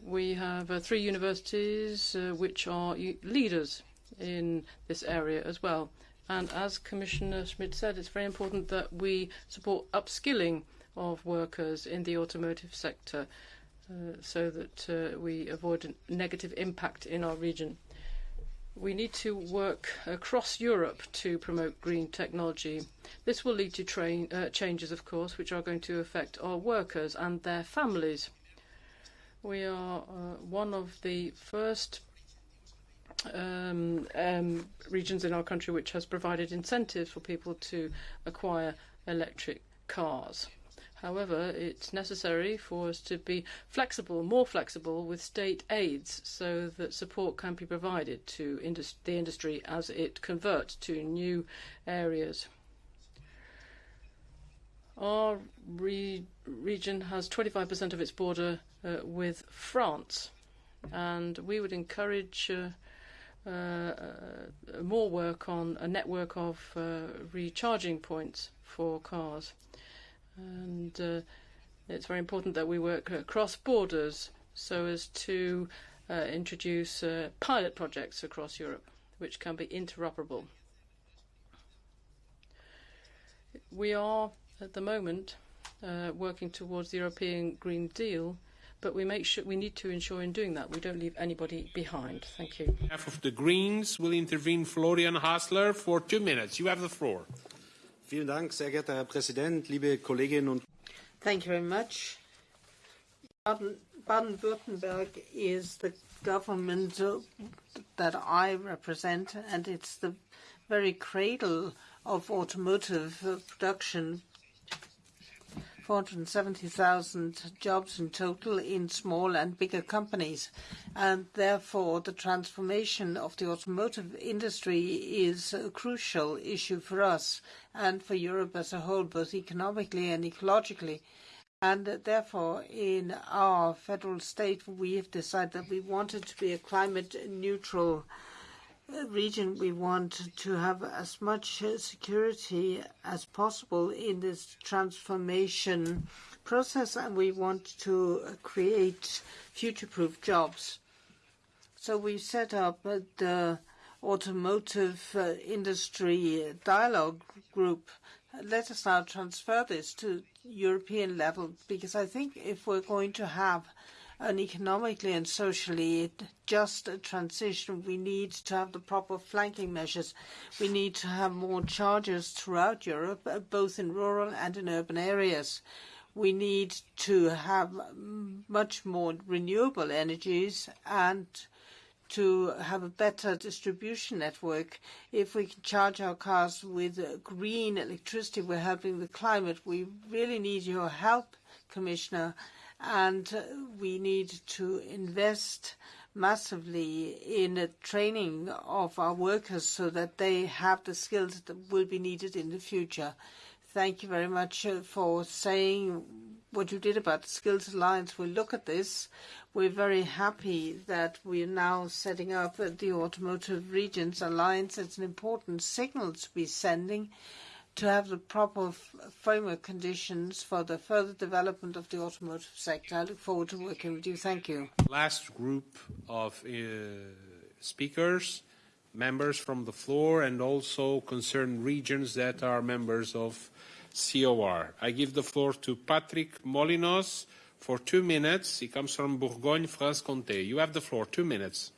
[SPEAKER 7] We have three universities which are leaders in this area as well. And as Commissioner Schmit said, it's very important that we support upskilling of workers in the automotive sector uh, so that uh, we avoid a negative impact in our region. We need to work across Europe to promote green technology. This will lead to uh, changes, of course, which are going to affect our workers and their families. We are one of the first um, um, regions in our country which has provided incentives for people to acquire electric cars. However, it's necessary for us to be flexible, more flexible with state aids so that support can be provided to indus the industry as it converts to new areas. Our re region has 25% of its border uh, with France, and we would encourage uh, uh, more work on a network of uh, recharging points for cars. And uh, it's very important that we work across borders so as to uh, introduce uh, pilot projects across Europe, which can be interoperable. We are at the moment uh, working towards the European Green Deal, but we make sure we need to ensure in doing that we don't leave anybody behind. Thank you.
[SPEAKER 1] Half of the Greens will intervene Florian Hassler for two minutes. You have the floor.
[SPEAKER 14] Vielen Dank, sehr geehrter Herr Präsident, liebe Kolleginnen und
[SPEAKER 4] Thank you very much. Baden-Württemberg is the government that I represent, and it's the very cradle of automotive production 470,000 jobs in total in small and bigger companies. and Therefore, the transformation of the automotive industry is a crucial issue for us and for Europe as a whole, both economically and ecologically. And Therefore, in our federal state, we have decided that we wanted to be a climate neutral uh, region, we want to have as much security as possible in this transformation process, and we want to create future-proof jobs. So we set up uh, the automotive uh, industry dialogue group. Let us now transfer this to European level, because I think if we're going to have an economically and socially just transition, we need to have the proper flanking measures. We need to have more chargers throughout Europe, uh, both in rural and in urban areas. We need to have much more renewable energies and to have a better distribution network. If we can charge our cars with green electricity, we're helping the climate. We really need your help, Commissioner and we need to invest massively in the training of our workers so that they have the skills that will be needed in the future. Thank you very much for saying what you did about the Skills Alliance. We'll look at this. We're very happy that we are now setting up the Automotive Regions Alliance. It's an important signal to be sending to have the proper framework conditions for the further development of the automotive sector. I look forward to working with you. Thank you.
[SPEAKER 1] Last group of uh, speakers, members from the floor, and also concerned regions that are members of COR. I give the floor to Patrick Molinoz for two minutes. He comes from Bourgogne-Franche-Comté. You have the floor, two minutes.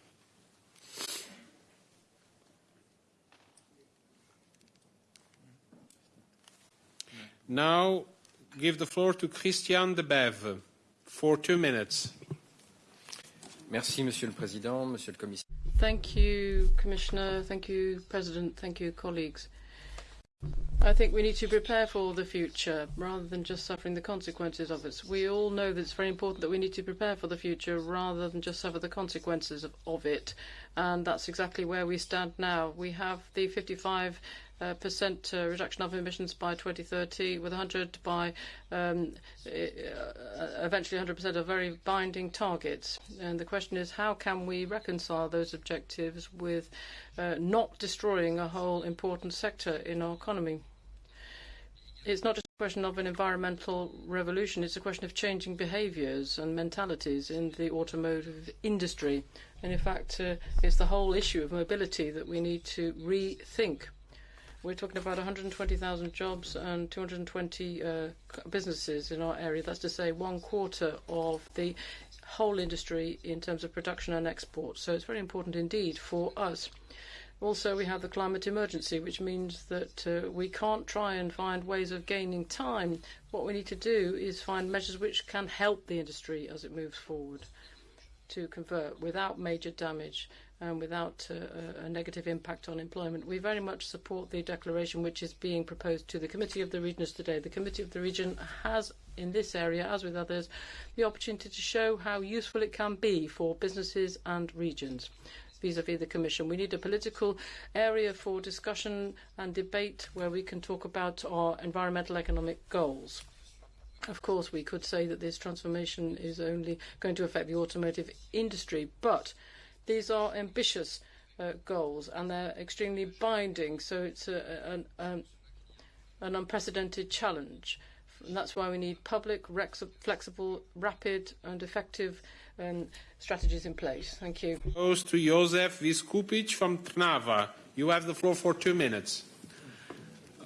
[SPEAKER 1] Now give the floor to Christian de Bève. for two minutes.
[SPEAKER 15] Merci, Monsieur le Président, Monsieur le Commissaire.
[SPEAKER 7] Thank you, Commissioner. Thank you, President. Thank you, colleagues. I think we need to prepare for the future rather than just suffering the consequences of it. We all know that it's very important that we need to prepare for the future rather than just suffer the consequences of, of it. And that's exactly where we stand now. We have the 55 uh, percent uh, reduction of emissions by 2030, with 100 by um, uh, eventually 100% of very binding targets. And the question is, how can we reconcile those objectives with uh, not destroying a whole important sector in our economy? it's not just a question of an environmental revolution, it's a question of changing behaviours and mentalities in the automotive industry. And in fact, uh, it's the whole issue of mobility that we need to rethink. We're talking about 120,000 jobs and 220 uh, businesses in our area. That's to say, one quarter of the whole industry in terms of production and export. So it's very important indeed for us. Also, we have the climate emergency, which means that uh, we can't try and find ways of gaining time. What we need to do is find measures which can help the industry as it moves forward to convert without major damage and without uh, a negative impact on employment. We very much support the declaration which is being proposed to the Committee of the Regions today. The Committee of the Region has, in this area, as with others, the opportunity to show how useful it can be for businesses and regions vis-à-vis -vis the Commission. We need a political area for discussion and debate where we can talk about our environmental economic goals. Of course, we could say that this transformation is only going to affect the automotive industry, but these are ambitious uh, goals and they're extremely binding, so it's a, an, um, an unprecedented challenge. And that's why we need public, flexible, rapid and effective um, strategies in place. Thank you.
[SPEAKER 1] Goes to Jozef Viskupič from Trnava. You have the floor for two minutes.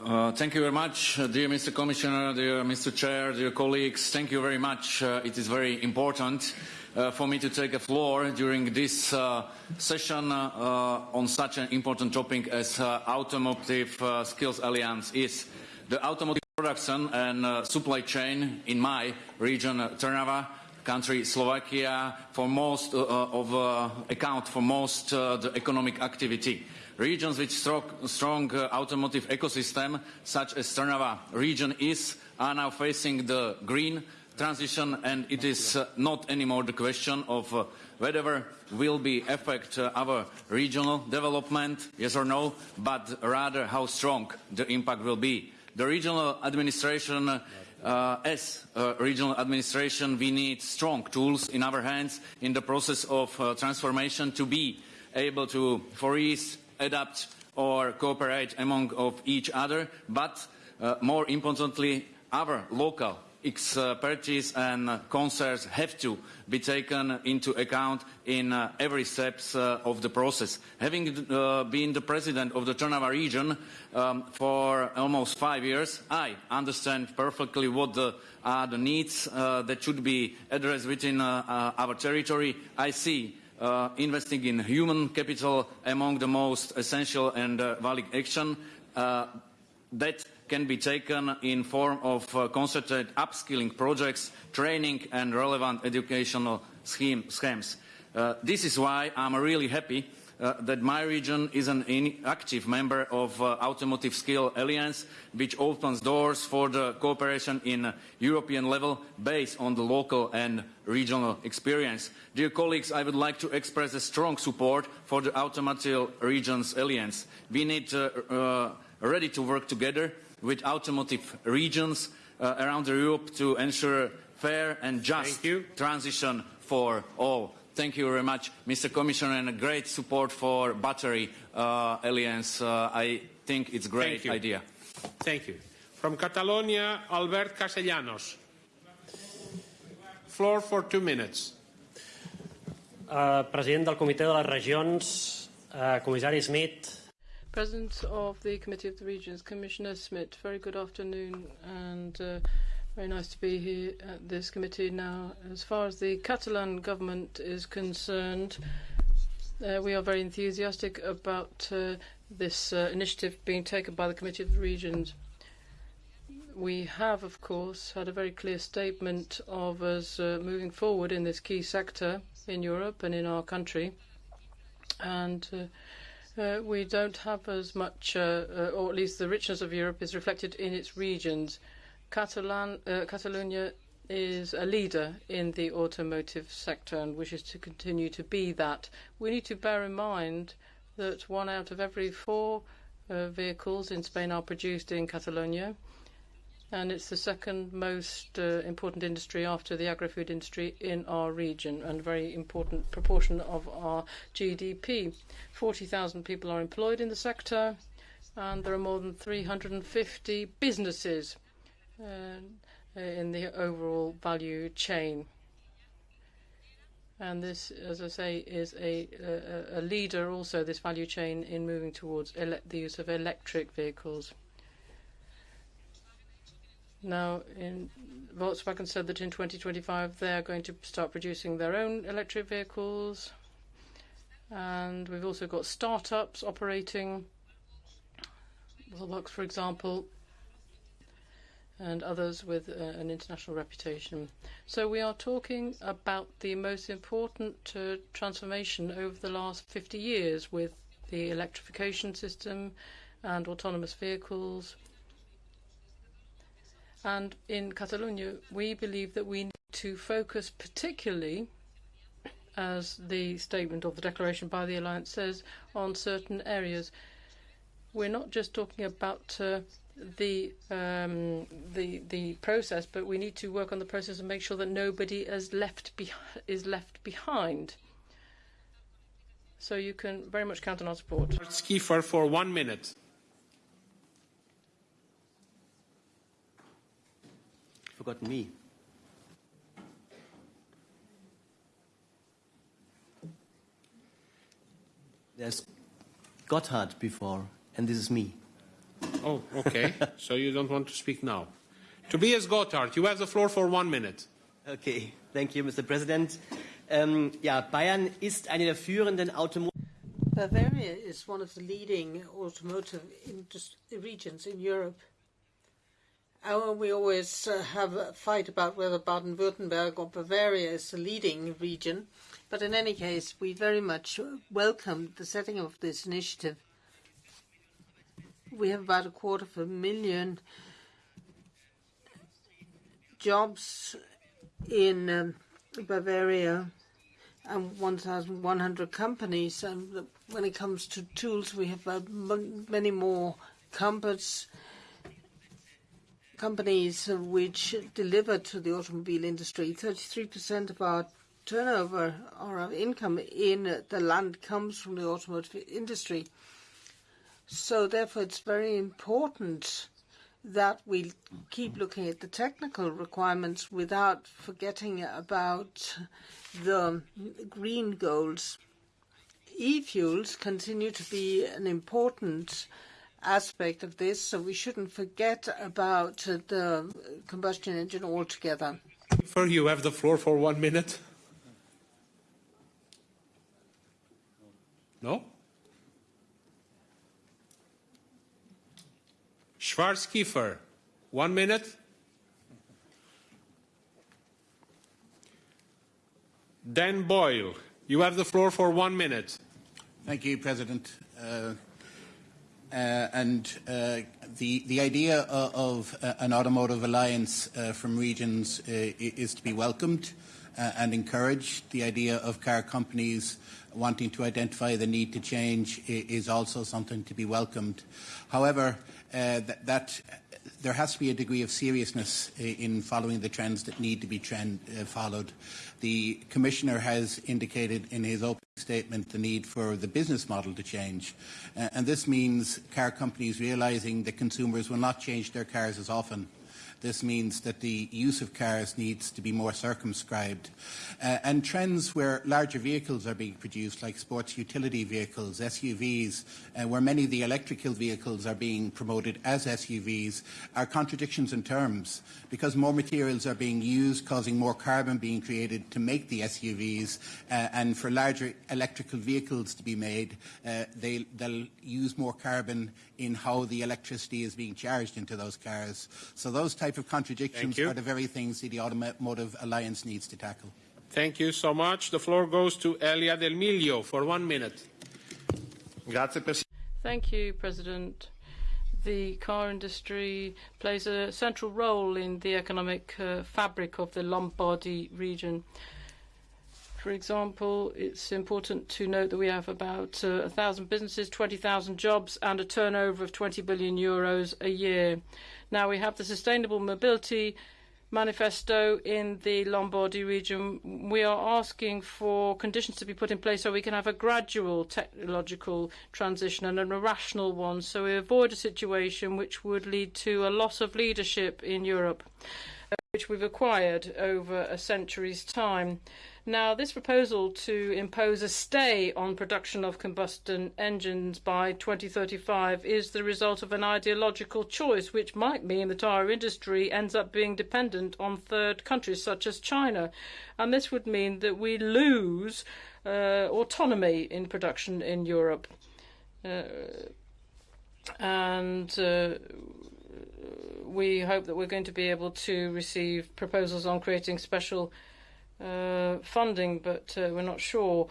[SPEAKER 16] Uh, thank you very much, uh, dear Mr. Commissioner, dear Mr. Chair, dear colleagues. Thank you very much. Uh, it is very important uh, for me to take a floor during this uh, session uh, on such an important topic as Automotive Skills Alliance is. The automotive production and supply chain in my region, Trnava, country, Slovakia, for most uh, of uh, account for most uh, the economic activity. Regions with strong, strong uh, automotive ecosystem, such as Trnava region is, are now facing the green transition, and it is uh, not anymore the question of uh, whether will be affect our regional development, yes or no, but rather how strong the impact will be. The regional administration uh, as a regional administration, we need strong tools in our hands in the process of uh, transformation to be able to freeze, adapt or cooperate among of each other, but uh, more importantly, our local expertise and concerns have to be taken into account in uh, every step uh, of the process. Having uh, been the president of the Trnava region um, for almost five years, I understand perfectly what the, are the needs uh, that should be addressed within uh, uh, our territory. I see investing in human capital among the most essential and valid action that can be taken in form of uh, concerted upskilling projects, training and relevant educational scheme, schemes. Uh, this is why I'm really happy uh, that my region is an active member of uh, Automotive Skill Alliance, which opens doors for the cooperation in European level based on the local and regional experience. Dear colleagues, I would like to express a strong support for the Automotive Regions Alliance. We need uh, uh ready to work together with automotive regions uh, around Europe to ensure fair and just transition for all. Thank you very much, Mr. Commissioner, and a great support for Battery uh, Alliance. Uh, I think it's a great
[SPEAKER 1] Thank
[SPEAKER 16] idea.
[SPEAKER 1] Thank you. From Catalonia, Albert Castellanos. Floor for two minutes.
[SPEAKER 17] Uh, president del Comitè de les Regions, uh, comissari Smith,
[SPEAKER 7] President of the Committee of the Regions, Commissioner Smith, very good afternoon and uh, very nice to be here at this committee now. As far as the Catalan government is concerned, uh, we are very enthusiastic about uh, this uh, initiative being taken by the Committee of the Regions. we have, of course, had a very clear statement of us uh, moving forward in this key sector in Europe and in our country. And uh, we don't have as much, uh, uh, or at least the richness of Europe is reflected in its regions. Catalan, uh, Catalonia is a leader in the automotive sector and wishes to continue to be that. We need to bear in mind that one out of every four uh, vehicles in Spain are produced in Catalonia, and it's the second most uh, important industry after the agri-food industry in our region, and a very important proportion of our GDP. 40,000 people are employed in the sector, and there are more than 350 businesses uh, in the overall value chain. And this, as I say, is a, a, a leader also, this value chain, in moving towards the use of electric vehicles. Now, in, Volkswagen said that in 2025 they're going to start producing their own electric vehicles. And we've also got startups operating. Wallbox, for example, and others with uh, an international reputation. So we are talking about the most important uh, transformation over the last 50 years with the electrification system and autonomous vehicles. And in Catalonia, we believe that we need to focus particularly, as the statement of the declaration by the Alliance says, on certain areas. We're not just talking about uh, the um, the the process, but we need to work on the process and make sure that nobody is left is left behind. So you can very much count on our support.
[SPEAKER 1] Skiffer for one minute.
[SPEAKER 18] Forgotten me. There's Gotthardt before, and this is me.
[SPEAKER 1] Oh, okay. so you don't want to speak now. Tobias Gotthardt, you have the floor for one minute.
[SPEAKER 18] Okay, thank you, Mr. President. Um, ja, Bayern ist eine der führenden Automobil
[SPEAKER 4] Bavaria is one of the leading automotive regions in Europe. And we always uh, have a fight about whether Baden-Württemberg or Bavaria is the leading region. But in any case, we very much welcome the setting of this initiative we have about a quarter of a million jobs in um, Bavaria and 1,100 companies. And when it comes to tools, we have uh, many more companies companies which deliver to the automobile industry. 33% of our turnover or our income in the land comes from the automotive industry. So therefore, it's very important that we keep looking at the technical requirements without forgetting about the green goals. E-fuels continue to be an important aspect of this, so we shouldn't forget about the combustion engine altogether.
[SPEAKER 1] For you have the floor for one minute. No? Schwarzkiefer, one minute. Dan Boyle, you have the floor for one minute.
[SPEAKER 10] Thank you, President. Uh, and uh, the the idea of, of uh, an automotive alliance uh, from regions uh, is to be welcomed and encouraged. The idea of car companies wanting to identify the need to change is also something to be welcomed. However, uh, that, there has to be a degree of seriousness in following the trends that need to be trend, uh, followed. The Commissioner has indicated in his opening statement the need for the business model to change. Uh, and this means car companies realising that consumers will not change their cars as often This means that the use of cars needs to be more circumscribed. Uh, and trends where larger vehicles are being produced, like sports utility vehicles, SUVs, uh, where many of the electrical vehicles are being promoted as SUVs, are contradictions in terms because more materials are being used, causing more carbon being created to make the SUVs, uh, and for larger electrical vehicles to be made, uh, they, they'll use more carbon in how the electricity is being charged into those cars. So those type of contradictions are the very things that the Automotive Alliance needs to tackle.
[SPEAKER 1] Thank you so much. The floor goes to Elia Del Miglio for one minute.
[SPEAKER 7] Thank you, President. The car industry plays a central role in the economic uh, fabric of the Lombardy region. For example, it's important to note that we have about uh, 1,000 businesses, 20,000 jobs, and a turnover of 20 billion euros a year. Now we have the Sustainable Mobility Manifesto in the Lombardy region. We are asking for conditions to be put in place so we can have a gradual technological transition and a rational one, so we avoid a situation which would lead to a loss of leadership in Europe, which we've acquired over a century's time. Now, this proposal to impose a stay on production of combustion engines by 2035 is the result of an ideological choice, which might mean the tyre industry ends up being dependent on third countries such as China. And this would mean that we lose uh, autonomy in production in Europe. Uh, and uh, we hope that we're going to be able to receive proposals on creating special uh, funding, but uh, we're not sure.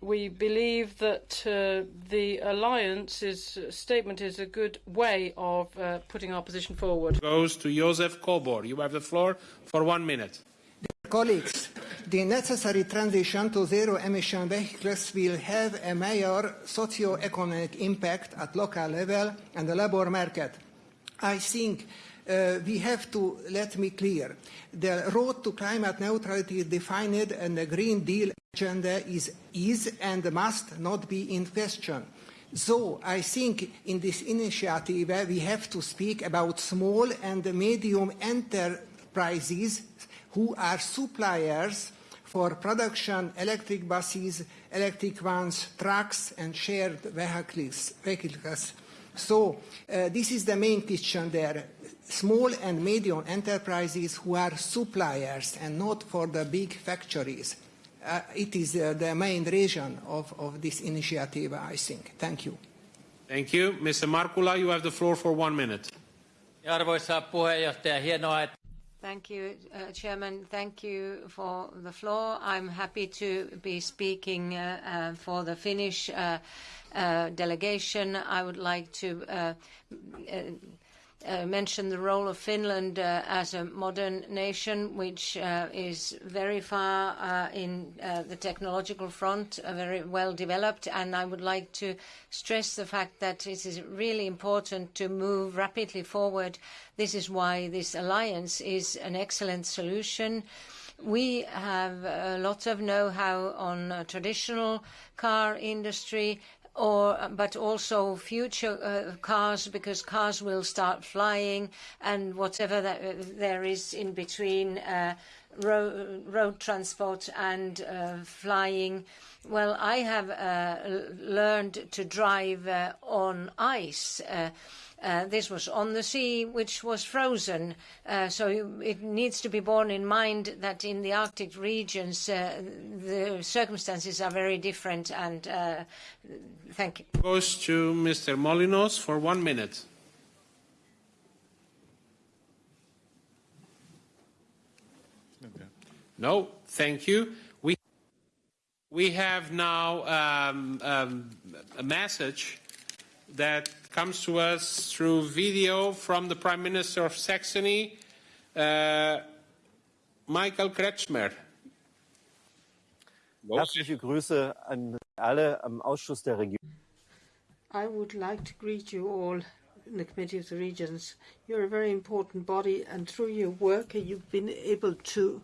[SPEAKER 7] We believe that uh, the alliance's statement is a good way of uh, putting our position forward.
[SPEAKER 1] Goes to Josef Kobor. You have the floor for one minute.
[SPEAKER 19] Dear colleagues, the necessary transition to zero-emission vehicles will have a major socio-economic impact at local level and the labour market. I think uh, we have to let me clear. The road to climate neutrality is defined and the Green Deal agenda is, is and must not be in question. So I think in this initiative we have to speak about small and medium enterprises who are suppliers for production electric buses, electric vans, trucks and shared vehicles. vehicles. So uh, this is the main question there small and medium enterprises who are suppliers and not for the big factories. Uh, it is uh, the main reason of, of this initiative, I think. Thank you.
[SPEAKER 1] Thank you. Mr. Markkula, you have the floor for one minute.
[SPEAKER 20] Arvoisa puheenjohtaja, hienoa, että
[SPEAKER 21] Thank you, uh, Chairman. Thank you for the floor. I'm happy to be speaking uh, uh, for the Finnish uh, uh, delegation. I would like to uh, uh, mention the role of Finland uh, as a modern nation, which uh, is very far uh, in uh, the technological front, uh, very well developed. And I would like to stress the fact that it is really important to move rapidly forward. This is why this alliance is an excellent solution. We have a lot of know-how on traditional car industry, but also future uh, cars because cars will start flying and whatever uh, there is in between uh, ro road transport and flying. Well, I have learned to drive on ice. Uh, this was on the sea, which was frozen. Uh, so it needs to be borne in mind that in the Arctic regions, uh, the circumstances are very different. And uh, thank you.
[SPEAKER 1] Goes to Mr. Molinoz for one minute. No, thank you. We we have now um, um, a message that comes to us through video from the Prime Minister of Saxony, uh, Michael Kretschmer.
[SPEAKER 22] Herzliche Grüße an alle am Ausschuss der Region.
[SPEAKER 4] I would like to greet you all in the Committee of the Regions. You're a very important body, and through your work, you've been able to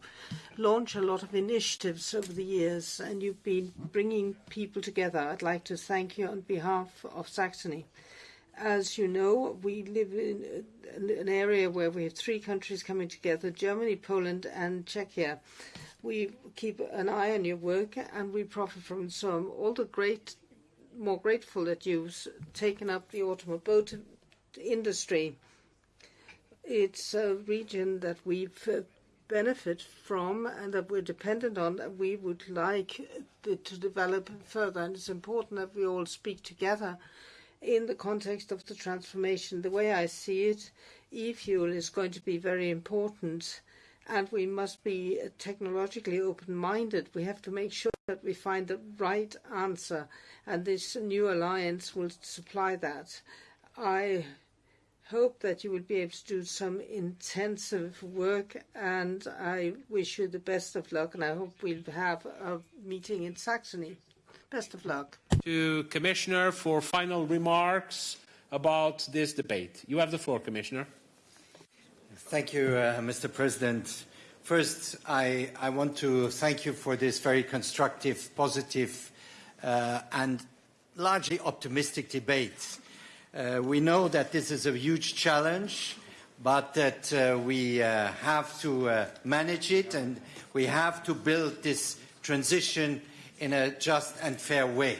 [SPEAKER 4] launch a lot of initiatives over the years, and you've been bringing people together. I'd like to thank you on behalf of Saxony. As you know, we live in an area where we have three countries coming together, Germany, Poland, and Czechia. We keep an eye on your work, and we profit from it. So I'm all the great, more grateful that you've taken up the automobile industry. It's a region that we've benefit from and that we're dependent on, that we would like to develop further. And it's important that we all speak together in the context of the transformation. The way I see it, e-fuel is going to be very important, and we must be technologically open-minded. We have to make sure that we find the right answer, and this new alliance will supply that. I hope that you will be able to do some intensive work, and I wish you the best of luck, and I hope we'll have a meeting in Saxony. Best of luck.
[SPEAKER 1] To Commissioner for final remarks about this debate. You have the floor, Commissioner.
[SPEAKER 2] Thank you, uh, Mr. President. First, I, I, want to thank you for this very constructive, positive, uh, and largely optimistic debate. Uh, we know that this is a huge challenge, but that uh, we uh, have to uh, manage it and we have to build this transition in a just and fair way.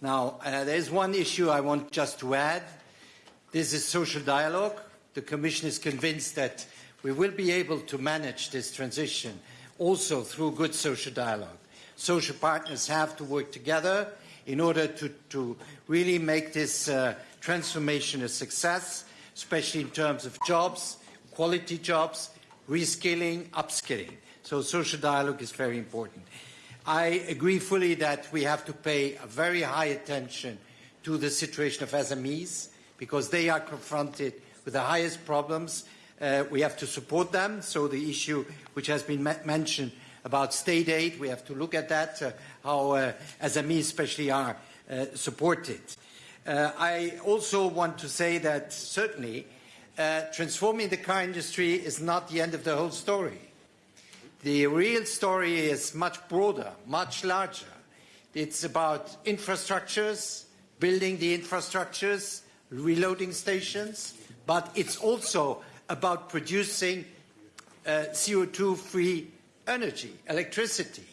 [SPEAKER 2] Now, uh, there's one issue I want just to add. This is social dialogue. The Commission is convinced that we will be able to manage this transition also through good social dialogue. Social partners have to work together in order to, to really make this uh, transformation a success, especially in terms of jobs, quality jobs, reskilling, upskilling. So social dialogue is very important. I agree fully that we have to pay very high attention to the situation of SMEs because they are confronted with the highest problems. Uh, we have to support them. So the issue which has been mentioned about state aid, we have to look at that, uh, how uh, SMEs especially are uh, supported. Uh, I also want to say that certainly uh, transforming the car industry is not the end of the whole story. The real story is much broader, much larger. It's about infrastructures, building the infrastructures, reloading stations, but it's also about producing uh, CO2-free energy, electricity.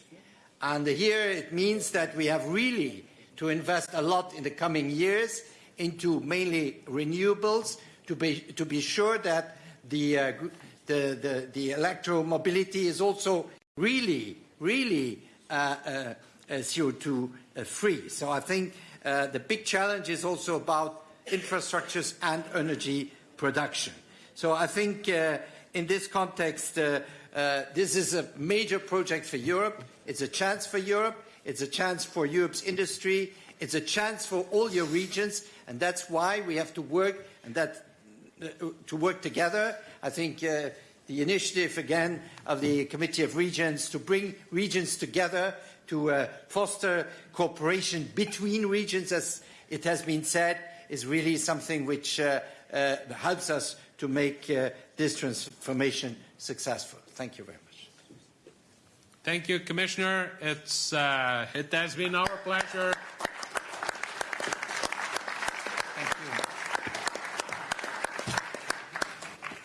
[SPEAKER 2] And here it means that we have really to invest a lot in the coming years into mainly renewables to be, to be sure that the, uh, the, the, the electromobility is also really, really uh, uh, uh CO2 uh, free. So I think the big challenge is also about infrastructures and energy production. So I think in this context, this is a major project for Europe. It's a chance for Europe. It's a chance for Europe's industry. It's a chance for all your regions, and that's why we have to work and that uh, to work together. I think uh, the initiative again of the Committee of Regions to bring regions together to uh, foster cooperation between regions, as it has been said, is really something which uh, uh, helps us to make uh, this transformation successful. Thank you very much.
[SPEAKER 1] Thank you, Commissioner. It's, uh, it has been our pleasure. Thank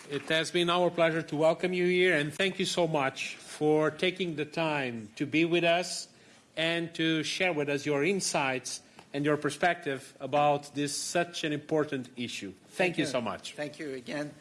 [SPEAKER 1] you. It has been our pleasure to welcome you here, and thank you so much for taking the time to be with us and to share with us your insights and your perspective about this such an important issue. Thank, thank you. you so much.
[SPEAKER 2] Thank you again.